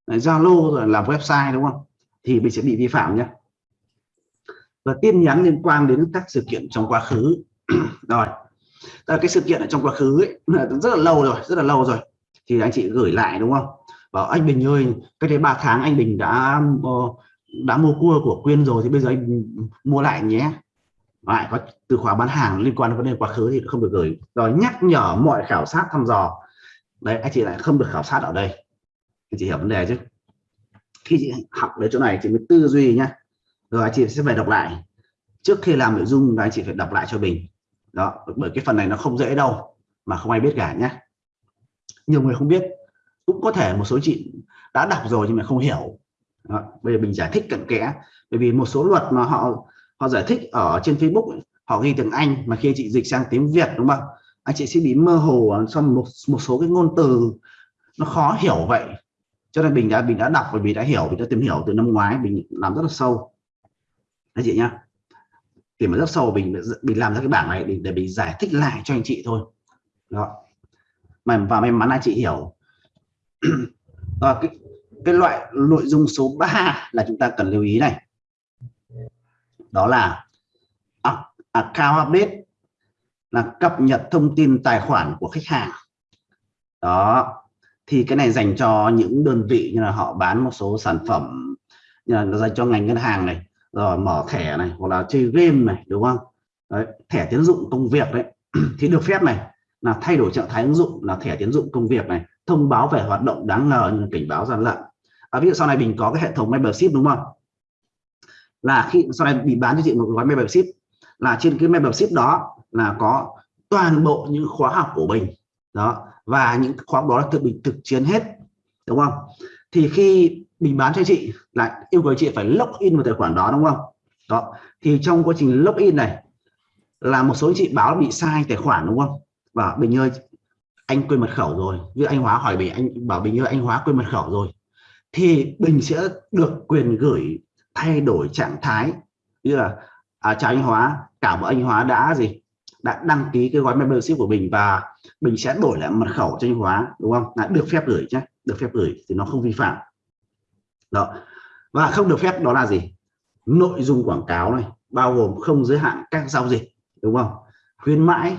A: Zalo rồi làm website đúng không? Thì mình sẽ bị vi phạm nhé. Và tin nhắn liên quan đến các sự kiện trong quá khứ. Rồi. Cái sự kiện ở trong quá khứ ấy, rất là lâu rồi rất là lâu rồi. Thì anh chị gửi lại đúng không? Bảo anh Bình ơi cái đấy 3 tháng anh Bình đã ờ, đã mua cua của Quyên rồi thì bây giờ anh mua lại nhé. Lại có từ khóa bán hàng liên quan đến vấn đề quá khứ thì không được gửi. Rồi nhắc nhở mọi khảo sát thăm dò. Đấy anh chị lại không được khảo sát ở đây anh chị hiểu vấn đề chứ. Khi chị học đến chỗ này, chị mới tư duy nhá. Rồi anh chị sẽ phải đọc lại. Trước khi làm nội dung anh chị phải đọc lại cho mình. Đó, bởi cái phần này nó không dễ đâu, mà không ai biết cả nhá. Nhiều người không biết. Cũng có thể một số chị đã đọc rồi nhưng mà không hiểu. Đó. bây giờ mình giải thích cận kẽ. Bởi vì một số luật mà họ họ giải thích ở trên Facebook họ ghi tiếng Anh mà khi chị dịch sang tiếng Việt, đúng không? Anh chị sẽ bị mơ hồ trong một một số cái ngôn từ nó khó hiểu vậy cho nên mình đã mình đã đọc và mình đã hiểu mình đã tìm hiểu từ năm ngoái mình làm rất là sâu. Anh chị nhá. Tìm rất sâu mình mình làm ra cái bảng này để, để mình giải thích lại cho anh chị thôi. Đó. Mà và may mắn anh chị hiểu. À, cái cái loại nội dung số 3 là chúng ta cần lưu ý này. Đó là account update là cập nhật thông tin tài khoản của khách hàng. Đó thì cái này dành cho những đơn vị như là họ bán một số sản phẩm như là dành cho ngành ngân hàng này rồi mở thẻ này hoặc là chơi game này đúng không? Đấy, thẻ tiến dụng công việc đấy. Thì được phép này là thay đổi trạng thái ứng dụng là thẻ tiến dụng công việc này thông báo về hoạt động đáng ngờ như cảnh báo gian lận. À, ví dụ sau này mình có cái hệ thống membership đúng không? Là khi sau này bị bán cho chị một gói membership là trên cái membership đó là có toàn bộ những khóa học của mình. Đó và những khóa học đó là tự mình thực chiến hết đúng không? Thì khi mình bán cho chị lại yêu cầu chị phải login vào tài khoản đó đúng không? Đó. Thì trong quá trình login này là một số chị báo bị sai tài khoản đúng không? Và bình ơi anh quên mật khẩu rồi. Như anh hóa hỏi bình anh bảo bình ơi anh hóa quên mật khẩu rồi. Thì bình sẽ được quyền gửi thay đổi trạng thái. Như là à, chào anh hóa cả ơn anh hóa đã gì? Đã đăng ký cái gói membership của mình và mình sẽ đổi lại mật khẩu cho anh hóa, đúng không? Là được phép gửi nhé. Được phép gửi thì nó không vi phạm. Đó. Và không được phép đó là gì? Nội dung quảng cáo này, bao gồm không giới hạn các giao dịch, đúng không? Khuyến mãi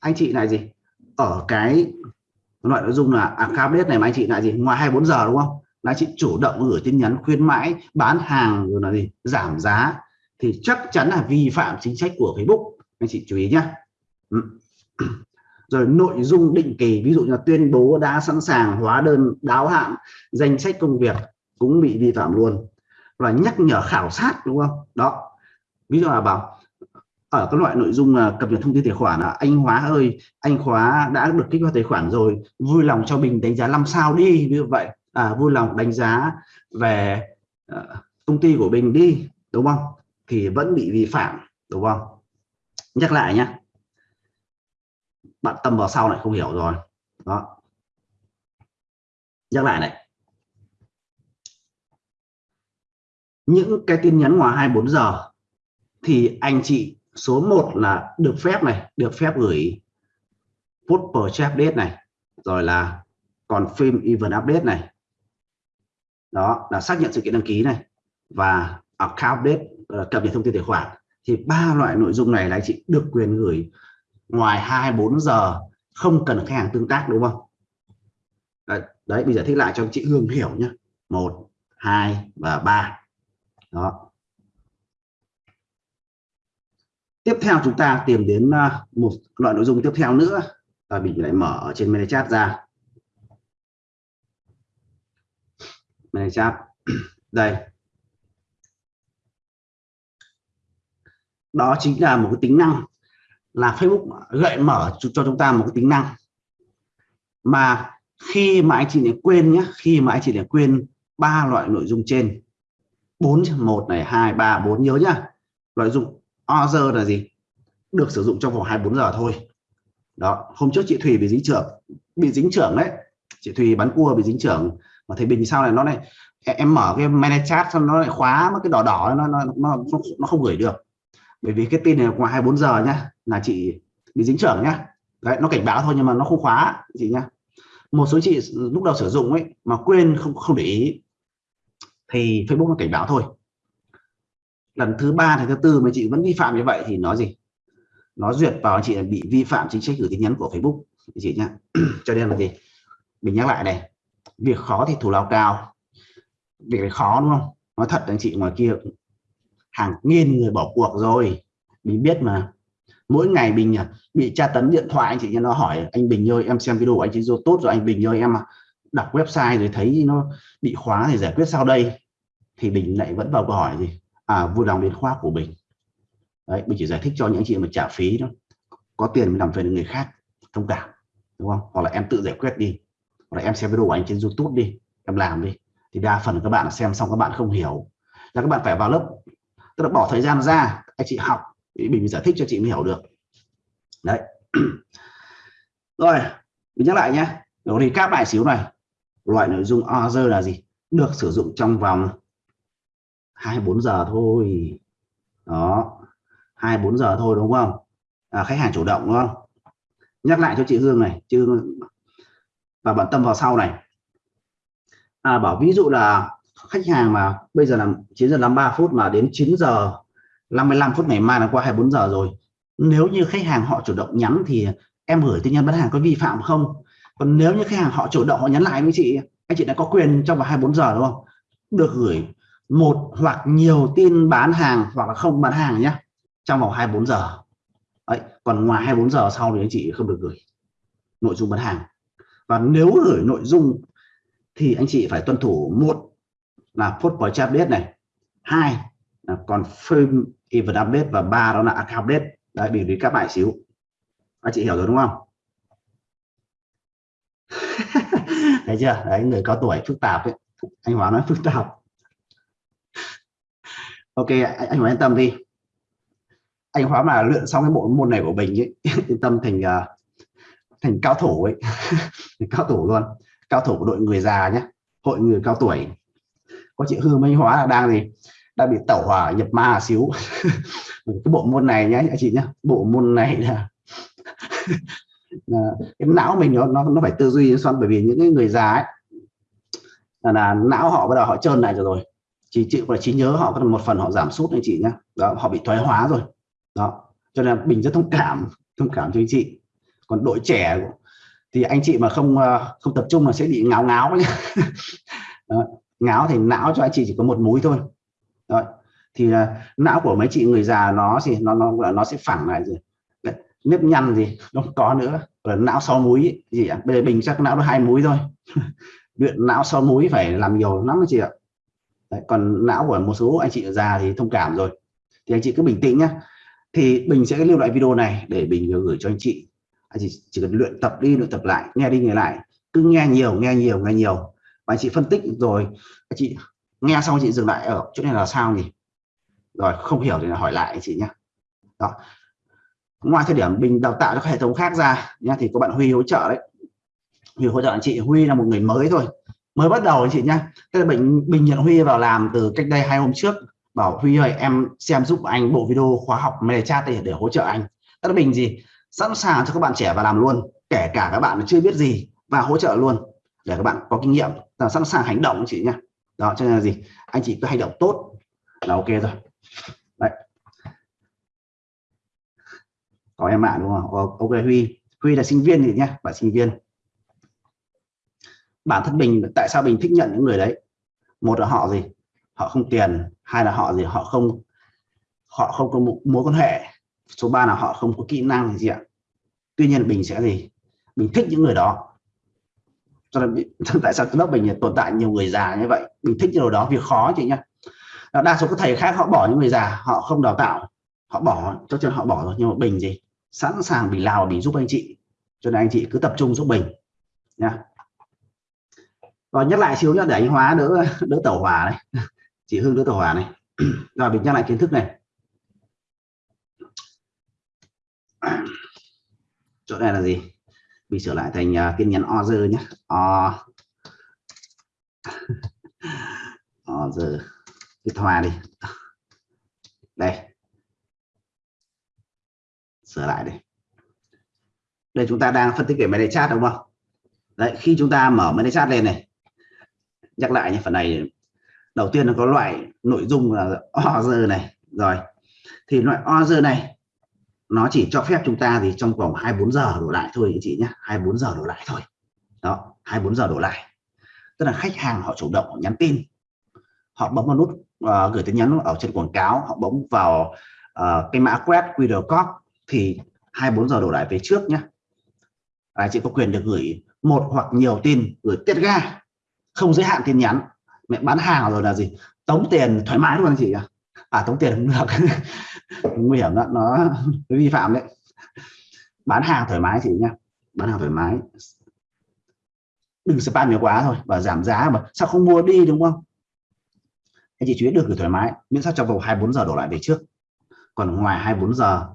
A: anh chị lại gì? Ở cái loại nội dung là à, account này mà anh chị lại gì? Ngoài 24 giờ, đúng không? Là chị chủ động gửi tin nhắn khuyến mãi, bán hàng rồi là gì? Giảm giá. Thì chắc chắn là vi phạm chính sách của Facebook anh chị chú ý nhé ừ. rồi nội dung định kỳ ví dụ như là tuyên bố đã sẵn sàng hóa đơn đáo hạn danh sách công việc cũng bị vi phạm luôn. Và nhắc nhở khảo sát đúng không? Đó. Ví dụ là bảo ở các loại nội dung là cập nhật thông tin tài khoản là anh Hóa ơi anh Khóa đã được kích hoạt tài khoản rồi vui lòng cho mình đánh giá 5 sao đi như vậy. À, vui lòng đánh giá về uh, công ty của mình đi đúng không? Thì vẫn bị vi phạm đúng không? Nhắc lại nhé bạn tâm vào sau này không hiểu rồi. Đó. Nhắc lại này. Những cái tin nhắn ngoài 24 giờ thì anh chị số 1 là được phép này, được phép gửi put chat update này, rồi là còn phim event update này. Đó, là xác nhận sự kiện đăng ký này và account update ờ, cập nhật thông tin tài khoản thì ba loại nội dung này là anh chị được quyền gửi ngoài 24 giờ không cần khách hàng tương tác đúng không? Đấy, đấy bây giờ thích lại cho chị Hương hiểu nhé một hai và ba. Đó. Tiếp theo chúng ta tìm đến à, một loại nội dung tiếp theo nữa. Và mình lại mở ở trên ManyChat ra. ManyChat đây. Đó chính là một cái tính năng là Facebook gợi mở cho chúng ta một cái tính năng. Mà khi mà anh chị lại quên nhé, khi mà anh chị lại quên ba loại nội dung trên 4 một này, hai, ba, bốn, nhớ nhá. Nội dung other là gì? Được sử dụng trong vòng 24 giờ thôi. Đó, hôm trước chị Thùy bị dính trưởng, bị dính trưởng đấy. Chị Thùy bắn cua bị dính trưởng. Mà thầy Bình sau này nó này, em mở cái manage chat xong nó lại khóa mất cái đỏ đỏ, nó nó nó nó không gửi được bởi vì cái tin này ngoài 24 giờ nhá, là chị bị dính trưởng nhá. Đấy, nó cảnh báo thôi nhưng mà nó không khóa, chị nhá. Một số chị lúc đầu sử dụng ấy mà quên không không để ý, thì Facebook nó cảnh báo thôi. Lần thứ ba thì thứ tư mà chị vẫn vi phạm như vậy thì nó gì? Nó duyệt vào chị bị vi phạm chính sách gửi tin nhắn của Facebook, chị nhá. Cho nên là gì? Mình nhắc lại này, việc khó thì thủ lao cao. Việc này khó đúng không? Nói thật anh chị, ngoài kia hàng nghìn người bỏ cuộc rồi. Mình biết mà. Mỗi ngày mình à, bị tra tấn điện thoại, anh chị nha nó hỏi, anh Bình ơi, em xem video của anh chị vô tốt rồi, anh Bình ơi, em à, đọc website rồi thấy nó bị khóa thì giải quyết sau đây. Thì Bình lại vẫn vào câu hỏi gì? À vui lòng đến khóa của Bình. Đấy, mình chỉ giải thích cho những chị mà trả phí đó có tiền mới làm phiền người khác, thông cảm, đúng không? Hoặc là em tự giải quyết đi. Hoặc là em xem video của anh trên YouTube đi, em làm đi. Thì đa phần các bạn xem xong các bạn không hiểu. Là các bạn phải vào lớp tức là bỏ thời gian ra anh chị học thì mình giải thích cho chị mới hiểu được. Đấy. Rồi mình nhắc lại nhé. Rồi thì các bài xíu này. Loại nội dung other là gì? Được sử dụng trong vòng 24 giờ thôi. Đó. 24 giờ thôi đúng không? À, khách hàng chủ động đúng không? Nhắc lại cho chị Hương này. Chứ và bận tâm vào sau này. À, bảo ví dụ là khách hàng mà bây giờ là 9 giờ 53 phút mà đến 9 giờ 55 phút ngày mai là qua 24 giờ rồi. Nếu như khách hàng họ chủ động nhắn thì em gửi tin nhắn bán hàng có vi phạm không? Còn nếu như khách hàng họ chủ động họ nhắn lại với chị anh chị đã có quyền trong vòng 24 giờ đúng không? Được gửi một hoặc nhiều tin bán hàng hoặc là không bán hàng nhé trong vòng 24 giờ. Đấy, còn ngoài 24 giờ sau thì anh chị không được gửi nội dung bán hàng. Và nếu gửi nội dung thì anh chị phải tuân thủ một là post chat update này. Hai là còn frame event update và ba đó là account update. Đấy bị lý các bài xíu. Anh chị hiểu rồi đúng không? Thấy chưa? Đấy người có tuổi phức tạp ấy. Anh Hóa nói phức tạp. Ok anh, anh Hóa yên tâm đi. Anh Hóa mà luyện xong cái bộ môn này của mình ấy yên tâm thành à, thành cao thủ ấy. Thành cao thủ luôn. Cao thủ của đội người già nhé hội người cao tuổi có chị hư Minh Hóa là đang gì? Đang bị tẩu hỏa nhập ma xíu. Cái bộ môn này nhé anh chị nhé bộ môn này là cái não mình nó nó, nó phải tư duy xoắn bởi vì những cái người già ấy là, là não họ bắt đầu họ trơn lại rồi. Rồi chỉ chịu và trí nhớ họ có một phần họ giảm sút anh chị nhé đó họ bị thoái hóa rồi. Đó cho nên mình rất thông cảm thông cảm cho anh chị. Còn đội trẻ thì anh chị mà không ờ, không tập trung là sẽ bị ngáo ngáo nhé ngáo thì não cho anh chị chỉ có một múi thôi. Rồi thì uh, não của mấy chị người già nó gì nó nó nó sẽ phẳng lại gì Đấy, nếp nhăn gì nó không có nữa. Là não sáu múi gì ạ? Bây giờ bình chắc não nó hai múi thôi. Luyện não sáu múi phải làm nhiều lắm anh chị ạ. Đấy, còn não của một số anh chị già thì thông cảm rồi. Thì anh chị cứ bình tĩnh nhá. thì bình sẽ lưu lại video này để bình gửi cho anh chị. Anh chị chỉ cần luyện tập đi luyện tập lại nghe đi nghe lại. Cứ nghe nhiều nghe nhiều nghe nhiều và anh chị phân tích rồi. Anh chị nghe xong chị dừng lại ở chỗ này là sao nhỉ? Rồi, không hiểu thì là hỏi lại anh chị nhé. Đó. Ngoài thời điểm bình đào tạo cho hệ thống khác ra nha thì có bạn Huy hỗ trợ đấy. Huy hỗ trợ anh chị. Huy là một người mới thôi. Mới bắt đầu anh chị nhá tức là bình bình nhận Huy vào làm từ cách đây hai hôm trước. Bảo Huy ơi, em xem giúp anh bộ video khóa học mê chat để để hỗ trợ anh. Tức là bình gì? Sẵn sàng cho các bạn trẻ vào làm luôn. Kể cả các bạn chưa biết gì và hỗ trợ luôn để các bạn có kinh nghiệm là sẵn sàng hành động chị nhá. Đó, cho nên là gì? Anh chị cứ hành động tốt là ok rồi. Đấy. Có em bạn đúng không? Ok, Huy. Huy là sinh viên thì nhá, bạn sinh viên. Bản thân mình, tại sao mình thích nhận những người đấy? Một là họ gì? Họ không tiền, hai là họ gì? Họ không họ không có mối quan hệ. Số 3 là họ không có kỹ năng gì ạ. Tuy nhiên mình sẽ gì? Mình thích những người đó cho nên tại sao lớp mình tồn tại nhiều người già như vậy? Mình thích điều đó việc khó chị nhá. Đa số các thầy khác họ bỏ những người già, họ không đào tạo, họ bỏ, cho nên họ bỏ rồi, nhưng mà bình gì? Sẵn sàng bình lao bình giúp anh chị, cho nên anh chị cứ tập trung giúp bình nha rồi nhắc lại xíu nhá, để anh hóa đỡ đỡ tẩu hỏa này. Chị hương đỡ tẩu hỏa này. Rồi mình nhắc lại kiến thức này. Chỗ này là gì? Mình sửa lại thành à, uh, tin nhắn order nhé o. Order. Cái thoa đi. Đây. Sửa lại đây đây chúng ta đang phân tích về máy chat đúng không? Đấy khi chúng ta mở máy chat lên này nhắc lại nhé phần này đầu tiên là có loại nội dung là order này. Rồi thì loại order này nó chỉ cho phép chúng ta thì trong vòng 24 giờ đổ lại thôi anh chị nhé. 24 giờ đổ lại thôi. Đó 24 giờ đổ lại. Tức là khách hàng họ chủ động họ nhắn tin. Họ bấm vào nút uh, gửi tin nhắn ở trên quảng cáo họ bấm vào uh, cái mã quét QR code thì 24 giờ đổ lại về trước nhé. Anh chị có quyền được gửi một hoặc nhiều tin gửi tiết ga. Không giới hạn tin nhắn. Mẹ bán hàng rồi là gì? Tống tiền thoải mái luôn anh chị à, à tống tiền không được. Nguy hiểm đó nó vi phạm đấy. Bán hàng thoải mái chị nhá. Bán hàng thoải mái. Đừng spam nhiều quá thôi và giảm giá mà sao không mua đi đúng không? Anh chị chú ý được gửi thoải mái. Miễn sao trong vòng 24 giờ đổ lại về trước. Còn ngoài 24 giờ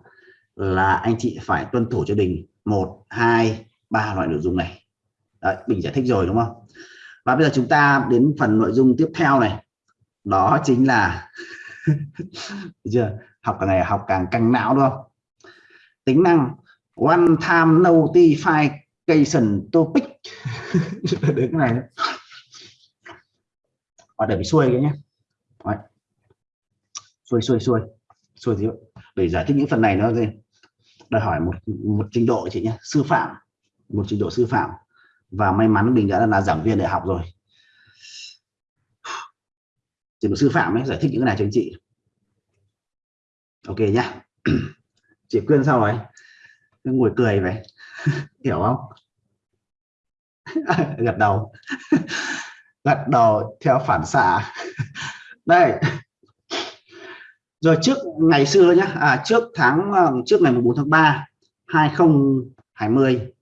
A: là anh chị phải tuân thủ cho đình. Một hai ba loại nội dung này. Đấy, mình giải thích rồi đúng không? Và bây giờ chúng ta đến phần nội dung tiếp theo này. Đó chính là chưa? Học càng ngày học càng căng não, đúng không? Tính năng, one time notification topic. Đến cái này. Và để bị xuôi cái nhé. Đấy. xuôi xuôi xuôi. Xuôi thì để giải thích những phần này nó gì đòi hỏi một một trình độ chị nhé. Sư phạm. Một trình độ sư phạm. Và may mắn mình đã là giảng viên đại học rồi trình độ sư phạm ấy giải thích những cái này cho anh chị. Ok nhá. Chị quyên sao rồi ngồi cười vậy. Hiểu không? Gật đầu. Gật đầu theo phản xạ. Đây. Rồi trước ngày xưa nhá. À, trước tháng ờ, trước ngày 14 tháng 3 2020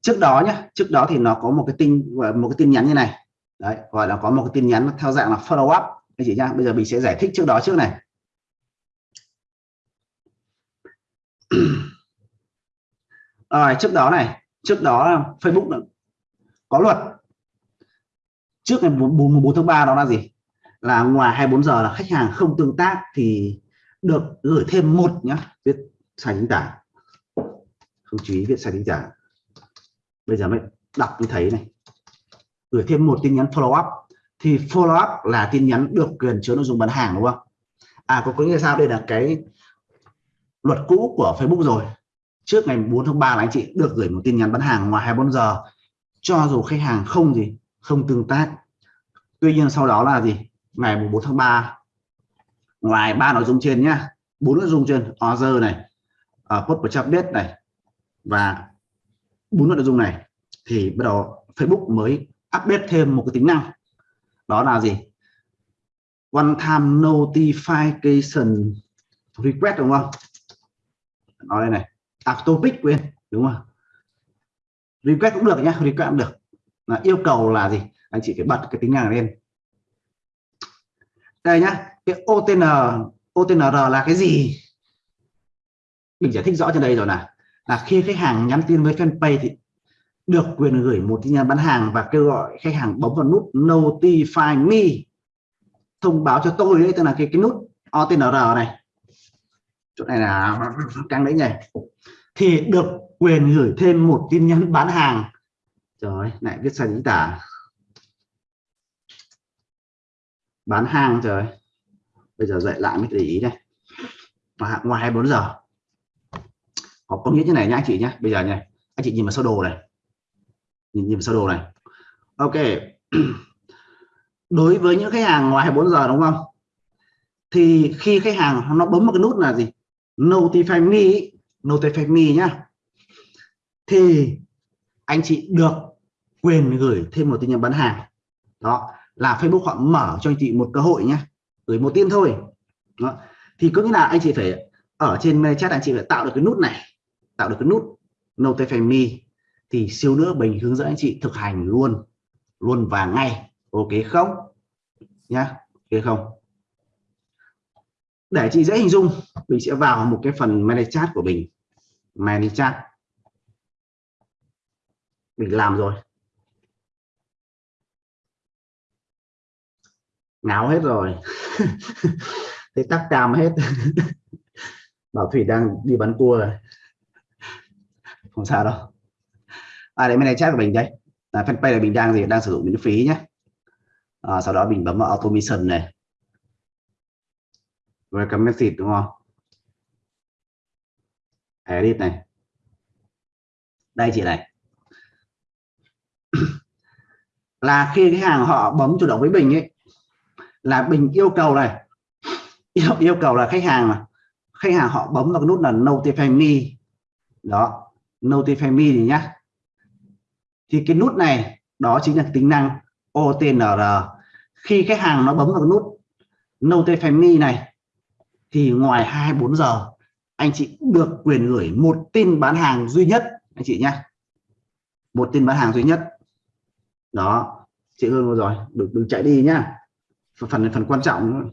A: trước đó nhá trước đó thì nó có một cái tin một cái tin nhắn như này đấy gọi là có một cái tin nhắn theo dạng là follow up. Anh chị nhá bây giờ mình sẽ giải thích trước đó trước này. Rồi trước đó này trước đó Facebook có luật. Trước ngày 4, 4 tháng 3 đó là gì? Là ngoài 24 giờ là khách hàng không tương tác thì được gửi thêm một nhá viết sai chính tả. Không chú ý viết sai chính tả. Bây giờ mới đọc mới thấy này gửi thêm một tin nhắn follow up. Thì follow up là tin nhắn được quyền chứa nội dung bán hàng đúng không? À có có nghĩa sao? Đây là cái luật cũ của Facebook rồi. Trước ngày 4 tháng 3 là anh chị được gửi một tin nhắn bán hàng ngoài 24 giờ. Cho dù khách hàng không gì không tương tác. Tuy nhiên sau đó là gì? Ngày 4 tháng 3 ngoài ba nội dung trên nhá bốn nội dung trên order này uh, post update này và bốn nội dung này thì bắt đầu Facebook mới update thêm một cái tính năng. Đó là gì? One time notification request, đúng không? Nói đây này topic quên, đúng không? Request cũng được nhá, request cũng được. Là yêu cầu là gì? Anh chị phải bật cái tính năng lên. Đây nhá, cái OTN OTNR là cái gì? Mình giải thích rõ trên đây rồi nè. là khi khách hàng nhắn tin với fanpage thì được quyền gửi một tin nhắn bán hàng và kêu gọi khách hàng bấm vào nút notify me, thông báo cho tôi đấy tức là cái cái nút OTNR này. Chỗ này là căng đấy nhỉ. Thì được quyền gửi thêm một tin nhắn bán hàng. Trời lại viết sai chính tả. Bán hàng trời bây giờ dậy lại mới để ý đây. Và ngoài 24 giờ. Có có nghĩa như này nhá, anh chị nhé bây giờ này anh chị nhìn vào sơ đồ này nhìn nhìn sơ đồ này. Ok. Đối với những khách hàng ngoài 24 giờ đúng không? Thì khi khách hàng nó bấm một cái nút là gì? Notify me notify me nhá. Thì anh chị được quyền gửi thêm một tin nhắn bán hàng. Đó, là Facebook họ mở cho anh chị một cơ hội nhé gửi một tin thôi. Đó. thì có nghĩa là anh chị phải ở trên chat, anh chị phải tạo được cái nút này, tạo được cái nút notify me thì siêu nữa mình hướng dẫn anh chị thực hành luôn luôn và ngay. Ok không? Nhá, ok không? Để chị dễ hình dung, mình sẽ vào một cái phần manage chat của mình manage chat. Mình làm rồi. Ngáo hết rồi. Thấy tắc cam hết. Bảo thủy đang đi bắn cua rồi. Không sao đâu à đấy này chat của mình đây. Là fanpage là mình đang gì đang sử dụng miễn phí nhé. À, sau đó mình bấm vào automation này. Welcome message đúng không? Edit này. Đây chị này. Là khi cái hàng họ bấm chủ động với bình ấy là bình yêu cầu này. Yêu yêu cầu là khách hàng mà khách hàng họ bấm vào cái nút là notify me. Đó notify me thì nhá thì cái nút này đó chính là tính năng OTNR khi khách hàng nó bấm vào nút notify me này thì ngoài 24 giờ anh chị được quyền gửi một tin bán hàng duy nhất anh chị nhé một tin bán hàng duy nhất. Đó chị Hương rồi đừng, đừng chạy đi nhá. Phần phần quan trọng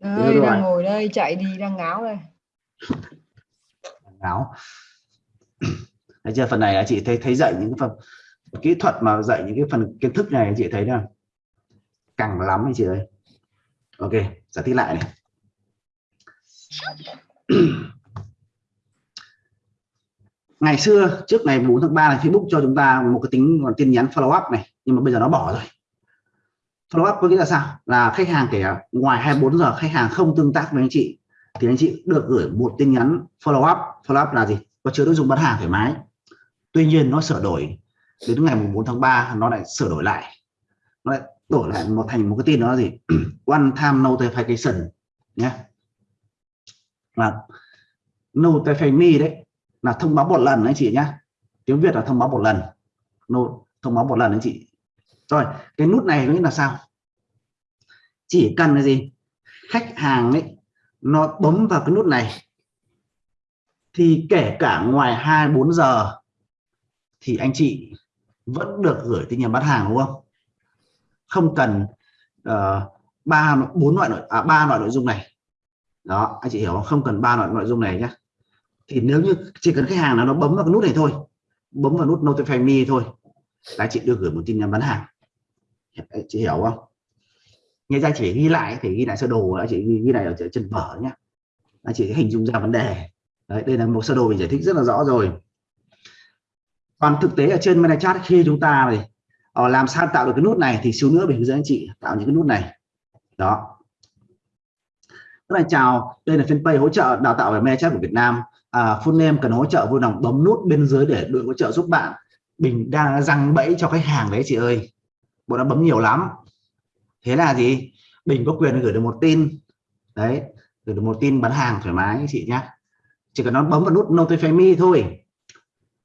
B: đây đang ngồi đây chạy đi đang ngáo đây.
A: Ngáo Đấy chưa? Phần này chị thấy thấy dạy những phần kỹ thuật mà dạy những cái phần kiến thức này, chị thấy là càng lắm anh chị ơi. Ok giải thích lại này. Ngày xưa, trước ngày 4 tháng 3 này, Facebook cho chúng ta một cái tính tin nhắn follow up này, nhưng mà bây giờ nó bỏ rồi. Follow up có nghĩa là sao? Là khách hàng kể ngoài 24 giờ, khách hàng không tương tác với anh chị, thì anh chị được gửi một tin nhắn follow up. Follow up là gì? Có chứa nội dung bán hàng thoải mái tuy nhiên nó sửa đổi. Đến ngày 4 tháng 3 nó lại sửa đổi lại. Nó lại đổi lại một thành một cái tin đó là gì? One time notification nhé. Là notify me đấy. Là thông báo một lần anh chị nhé. Tiếng Việt là thông báo một lần. No, thông báo một lần anh chị. Rồi cái nút này nó là sao? Chỉ cần là gì? Khách hàng ấy nó bấm vào cái nút này thì kể cả ngoài 24 giờ thì anh chị vẫn được gửi tin nhắn bán hàng đúng không? Không cần uh, ba bốn loại nội à, ba loại nội dung này. Đó anh chị hiểu không? Không cần ba loại nội dung này nhé thì nếu như chỉ cần khách hàng nào nó bấm vào cái nút này thôi bấm vào nút notify me thôi là chị được gửi một tin nhắn bán hàng. Chị hiểu không? Nghe ra chỉ ghi lại thì ghi lại sơ đồ anh chị ghi, ghi lại ở trên vở nhé anh chị hình dung ra vấn đề. Đấy, đây là một sơ đồ mình giải thích rất là rõ rồi còn thực tế ở trên ManyChat khi chúng ta này ờ, làm sao tạo được cái nút này thì xíu nữa mình hướng dẫn anh chị tạo những cái nút này. Đó. Rất là chào đây là fanpage hỗ trợ đào tạo về ManyChat của Việt Nam. À, full name cần hỗ trợ vui lòng bấm nút bên dưới để đội hỗ trợ giúp bạn. Mình đang răng bẫy cho khách hàng đấy chị ơi. Bọn nó bấm nhiều lắm. Thế là gì? Bình có quyền gửi được một tin. Đấy gửi được một tin bán hàng thoải mái chị nhé chỉ cần nó bấm vào nút notify me thôi.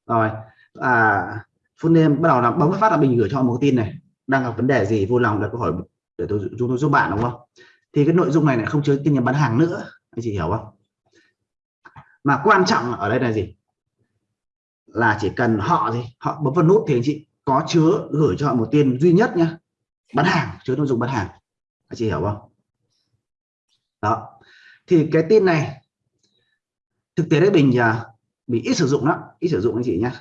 A: Rồi à full name bắt đầu là bấm phát là mình gửi cho một tin này. Đang gặp vấn đề gì vui lòng đặt câu hỏi để tôi chúng tôi giúp bạn đúng không? Thì cái nội dung này lại không chứa tin nhắn bán hàng nữa. Anh chị hiểu không? Mà quan trọng ở đây là gì? Là chỉ cần họ gì? Họ bấm vào nút thì anh chị có chứa gửi cho họ một tin duy nhất nhá. Bán hàng chứa nội dung bán hàng. Anh chị hiểu không? Đó. Thì cái tin này thực tế đấy bình à, bị ít sử dụng lắm ít sử dụng anh chị nhé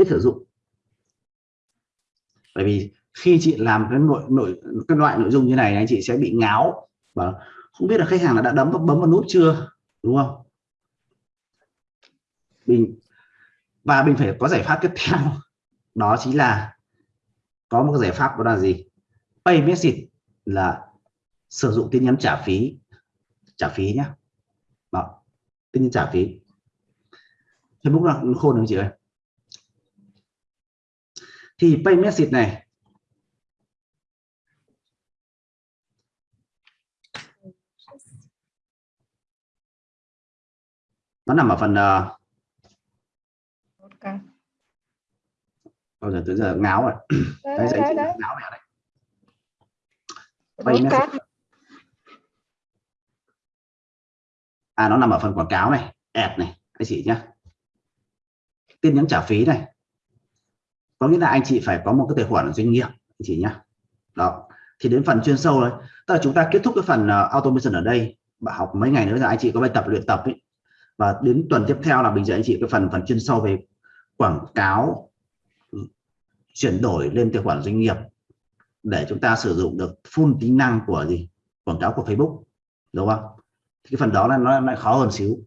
A: ít sử dụng. Bởi vì khi chị làm cái nội nội, cái loại nội dung như này anh chị sẽ bị ngáo và không biết là khách hàng đã đấm, bấm vào nút chưa, đúng không? Mình và mình phải có giải pháp tiếp theo. Đó chính là có một cái giải pháp đó là gì? Pay message là sử dụng tin nhắn trả phí trả phí nhé đó, tin nhắn trả phí. Facebook là khôn không chị ơi? Thì pay message này. Nó nằm ở phần uh, bao giờ tới giờ ngáo rồi. Đấy, đấy, đấy, đấy. ngáo mẹ đấy pay message à nó nằm ở phần quảng cáo này ad này anh chị nhá. Tin nhắn trả phí này có nghĩa là anh chị phải có một cái tài khoản ở doanh nghiệp anh chị nhá. Đó. Thì đến phần chuyên sâu đấy tức là chúng ta kết thúc cái phần uh, automation ở đây bạn học mấy ngày nữa là anh chị có bài tập luyện tập ấy. Và đến tuần tiếp theo là mình dạy anh chị cái phần phần chuyên sâu về quảng cáo ừ, chuyển đổi lên tài khoản doanh nghiệp để chúng ta sử dụng được full tính năng của gì? Quảng cáo của Facebook đúng không? Thì cái phần đó là nó lại khó hơn xíu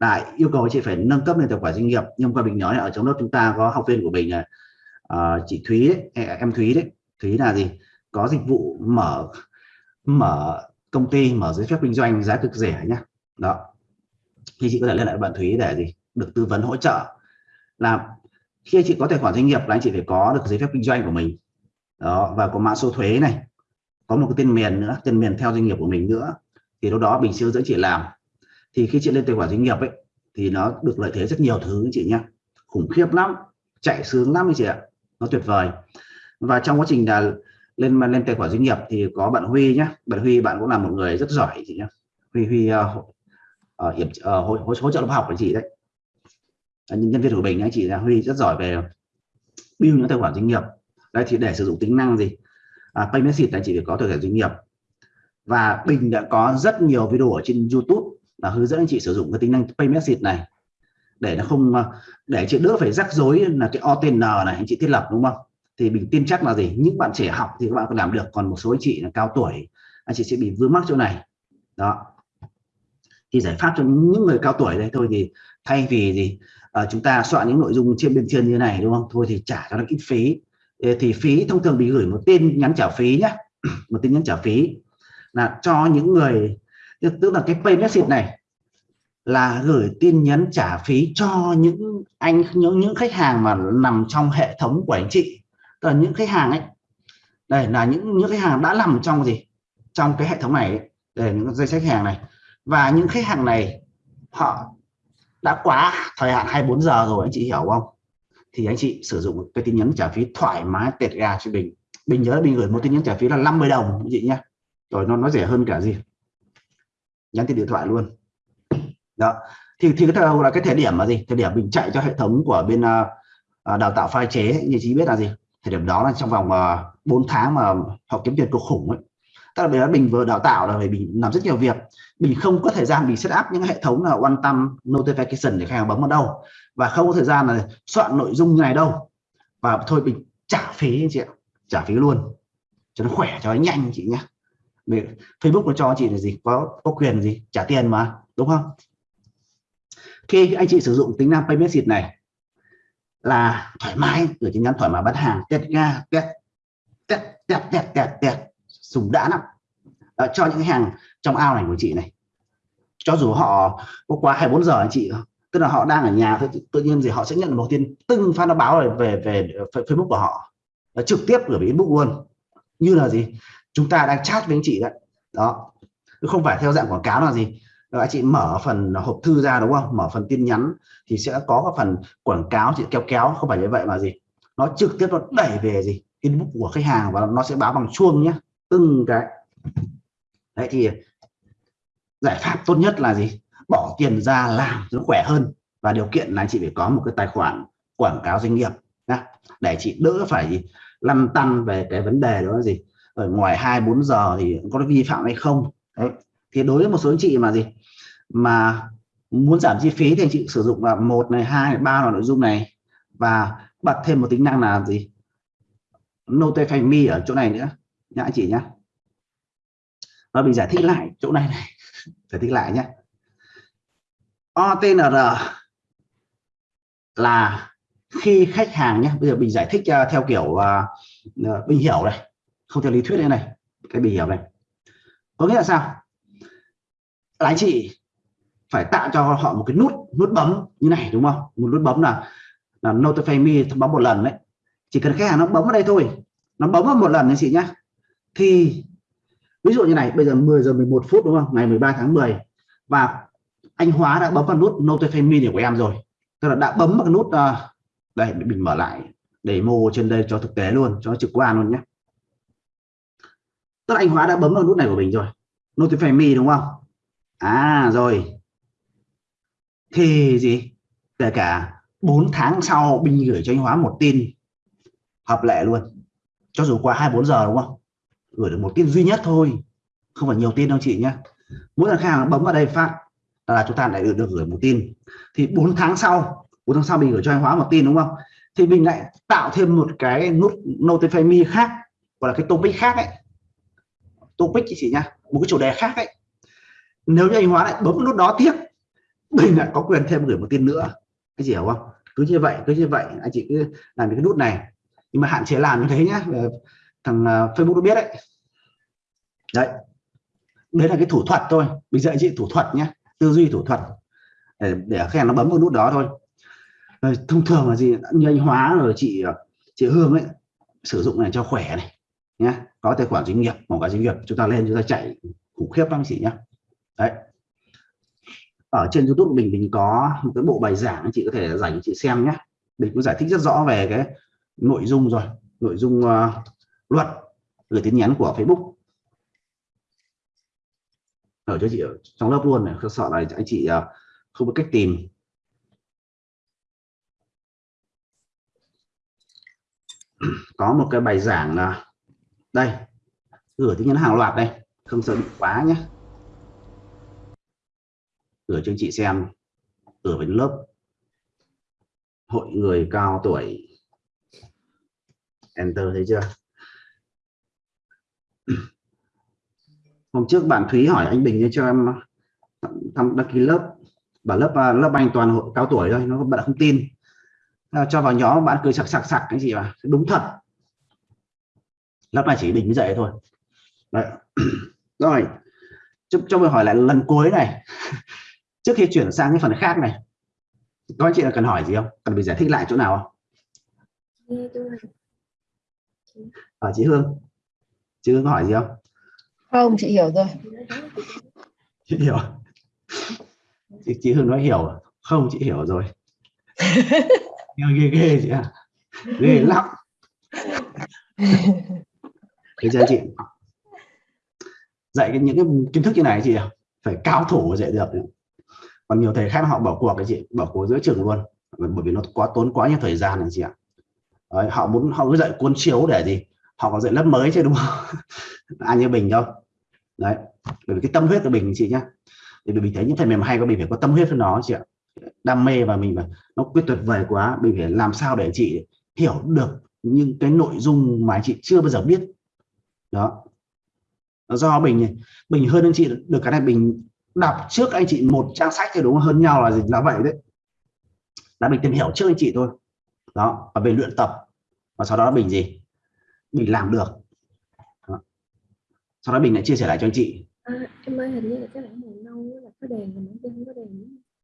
A: lại yêu cầu chị phải nâng cấp lên tài khoản doanh nghiệp. Nhưng qua mình nói ở trong lớp chúng ta có học viên của mình là uh, à, chị Thúy đấy, em Thúy đấy. Thúy là gì? Có dịch vụ mở mở công ty mở giấy phép kinh doanh giá cực rẻ nhá. Đó. Thì chị có thể liên hệ bạn Thúy để gì? Được tư vấn hỗ trợ. Là khi chị có tài khoản doanh nghiệp là anh chị phải có được giấy phép kinh doanh của mình. Đó và có mã số thuế này. Có một cái tên miền nữa tên miền theo doanh nghiệp của mình nữa. Thì lúc đó mình sẽ hướng dẫn chị làm thì khi chị lên tài khoản doanh nghiệp ấy thì nó được lợi thế rất nhiều thứ chị nhé khủng khiếp lắm chạy sướng lắm chị ạ. Nó tuyệt vời. Và trong quá trình là lên mà lên tài khoản doanh nghiệp thì có bạn Huy nhé bạn Huy bạn cũng là một người rất giỏi chị nhé Huy Huy uh, hiệp ờ, hỗ, hỗ, hỗ trợ lớp học của chị đấy. Nhân viên của mình anh chị là Huy rất giỏi về build những tài khoản doanh nghiệp. Đây thì để sử dụng tính năng gì? À, pay message anh chị phải có tài khoản doanh nghiệp. Và Bình đã có rất nhiều video ở trên YouTube là hướng dẫn anh chị sử dụng cái tính năng pay message này. Để nó không à, để chị đỡ phải rắc rối là cái OTN này anh chị thiết lập đúng không? Thì mình tin chắc là gì? Những bạn trẻ học thì các bạn có làm được còn một số anh chị là cao tuổi anh chị sẽ bị vướng mắc chỗ này. Đó. Thì giải pháp cho những người cao tuổi đây thôi thì thay vì gì? À, chúng ta soạn những nội dung trên bên trên như này đúng không? Thôi thì trả cho nó ít phí. Thì phí thông thường bị gửi một tin nhắn trả phí nhé một tin nhắn trả phí là cho những người tức là cái pay message này là gửi tin nhắn trả phí cho những anh, những những khách hàng mà nằm trong hệ thống của anh chị. Tức là những khách hàng ấy, đây là những những khách hàng đã nằm trong gì? Trong cái hệ thống này ấy. để những dây khách hàng này. Và những khách hàng này, họ đã quá thời hạn 24 giờ rồi, anh chị hiểu không? Thì anh chị sử dụng cái tin nhắn trả phí thoải mái, tẹt gà cho mình. Mình nhớ mình gửi một tin nhắn trả phí là 50 đồng, anh chị nhé. Rồi nó nó rẻ hơn cả gì? Nhắn tin điện thoại luôn. Đó. Thì thì cái thời là cái thời điểm mà gì? Thời điểm mình chạy cho hệ thống của bên uh, đào tạo pha chế như chị biết là gì? Thời điểm đó là trong vòng uh, à, 4 tháng mà họ kiếm tiền cực khủng ấy. Tức là bây giờ mình vừa đào tạo là mình làm rất nhiều việc. Mình không có thời gian mình set up những hệ thống là quan tâm notification để khách hàng bấm vào đâu. Và không có thời gian là soạn nội dung như này đâu. Và thôi mình trả phí anh chị ạ. Trả phí luôn. Cho nó khỏe cho nó nhanh chị nhé Facebook nó cho chị là gì? Có có quyền gì? Trả tiền mà đúng không? Khi anh chị sử dụng tính năng payment sheet này là thoải mái gửi tin nhắn thoải mái bán hàng test ga test test test test test test sùng đã lắm. À, cho những hàng trong ao này của chị này. Cho dù họ có qua 24 giờ anh chị tức là họ đang ở nhà tự nhiên gì họ sẽ nhận một tin từng phát nó báo về về Facebook của họ. Trực tiếp gửi về inbox luôn. Như là gì? Chúng ta đang chat với anh chị đấy. Đó. Không phải theo dạng quảng cáo là gì. Anh chị mở phần hộp thư ra đúng không? Mở phần tin nhắn thì sẽ có cái phần quảng cáo chị kéo kéo. Không phải như vậy mà gì. Nó trực tiếp nó đẩy về gì? Inbox của khách hàng và nó sẽ báo bằng chuông nhé từng cái. Đấy, thì giải pháp tốt nhất là gì? Bỏ tiền ra làm nó khỏe hơn. Và điều kiện là chị phải có một cái tài khoản quảng cáo doanh nghiệp nhá. Để chị đỡ phải lăn tăn về cái vấn đề đó là gì? Ở ngoài hai bốn giờ thì có vi phạm hay không? Đấy. Thì đối với một số anh chị mà gì? Mà muốn giảm chi phí thì anh chị sử dụng là một này hai ba là nội dung này. Và bật thêm một tính năng là gì? Notify me ở chỗ này nữa. Nhá anh chị nhá. Và mình giải thích lại chỗ này này. Giải thích lại nhé OTNR là khi khách hàng nhé bây giờ mình giải thích à, theo kiểu uh, mình bình hiểu này không theo lý thuyết đây này cái bình hiểu này. Có nghĩa là sao? Là anh chị phải tạo cho họ một cái nút nút bấm như này đúng không? Một nút bấm là là notify me thông báo một lần đấy. Chỉ cần khách hàng nó bấm vào đây thôi nó bấm vào một lần anh chị nhé thì ví dụ như này bây giờ 10 giờ 11 phút đúng không? Ngày 13 tháng 10 và anh Hóa đã bấm vào nút notify me của em rồi. Tức là đã bấm vào cái nút uh, đây mình mở lại để mô trên đây cho thực tế luôn cho trực quan luôn nhé tức là anh Hóa đã bấm vào nút này của mình rồi. Notify me đúng không? À rồi. Thì gì? Kể cả 4 tháng sau Bình gửi cho anh Hóa một tin hợp lệ luôn. Cho dù qua 24 giờ đúng không? Gửi được một tin duy nhất thôi. Không phải nhiều tin đâu chị nhé mỗi lần khách hàng bấm vào đây phát là chúng ta lại được, được gửi một tin. Thì 4 tháng sau 4 tháng sau mình gửi cho anh Hóa một tin đúng không? Thì mình lại tạo thêm một cái nút notify me khác gọi là cái topic khác ấy topic chị nha một cái chủ đề khác ấy. Nếu như anh Hóa lại bấm nút đó tiếp mình lại có quyền thêm gửi một tin nữa. Cái gì hiểu không? Cứ như vậy cứ như vậy anh chị cứ làm cái nút này. Nhưng mà hạn chế làm như thế nhá thằng à, Facebook nó biết đấy. Đấy. Đấy là cái thủ thuật thôi. Mình dạy chị thủ thuật nhé tư duy thủ thuật. Để, để khách hàng nó bấm vào nút đó thôi. Rồi, thông thường là gì? Như anh hóa rồi chị à, chị hương ấy sử dụng này cho khỏe này nhé có tài khoản doanh nghiệp một cái doanh nghiệp chúng ta lên chúng ta chạy khủng khiếp lắm chị nhé đấy. Ở trên YouTube mình mình có một cái bộ bài giảng anh chị có thể dành cho chị xem nhé mình cũng giải thích rất rõ về cái nội dung rồi. Nội dung uh, luật gửi tin nhắn của Facebook. Ở cho chị ở trong lớp luôn này không sợ là anh chị uh, không có cách tìm. Có một cái bài giảng là đây gửi tin nhắn hàng loạt đây, không sợ bị quá nhé. Gửi cho chị xem gửi với lớp, hội người cao tuổi. Enter thấy chưa? Hôm trước bạn Thúy hỏi anh Bình cho em ờ, thăm đăng ký lớp. Bảo lớp ờ, lớp anh toàn hội cao tuổi thôi, nó bạn không tin. Cho vào nhóm bạn cười sặc sặc sặc cái gì mà đúng thật lớp này chỉ Bình mới dạy thôi. Đấy. rồi. Cho, cho mình hỏi lại lần cuối này. Trước khi chuyển sang cái phần khác này các anh chị là cần hỏi gì không? Cần phải giải thích lại chỗ nào không? Ở à, chị Hương. Chị Hương hỏi gì không?
B: Không chị hiểu rồi.
A: Chị hiểu. Chị, chị Hương nói hiểu. Không chị hiểu rồi. Ghê ghê chị à ghê lắm thấy chưa chị. Dạy cái những cái kiến thức như này chị phải cao thủ dạy được. Còn nhiều thầy khác họ bỏ cuộc cái chị bỏ cuộc giữa trường luôn. Bởi vì nó quá tốn quá nhiều thời gian này chị ạ. Đấy, họ muốn họ cứ dạy cuốn chiếu để gì? Họ có dạy lớp mới chứ đúng không? Ai như bình đâu. Đấy bởi vì cái tâm huyết của mình chị nhá. Thì mình thấy những thầy mềm hay có mình phải có tâm huyết với nó chị ạ. Đam mê và mình mà nó quyết tuyệt vời quá mình phải làm sao để chị hiểu được những cái nội dung mà chị chưa bao giờ biết đó. Do bình bình hơn anh chị được cái này bình đọc trước anh chị một trang sách thì đúng hơn nhau là gì? Là vậy đấy. Là mình tìm hiểu trước anh chị thôi. Đó và về luyện tập. Và sau đó bình gì? Mình làm được. Đó. sau đó bình lại chia sẻ lại cho anh chị.
C: À, em ơi hình như là cái bảng màu nâu là có đèn mà bên không có đèn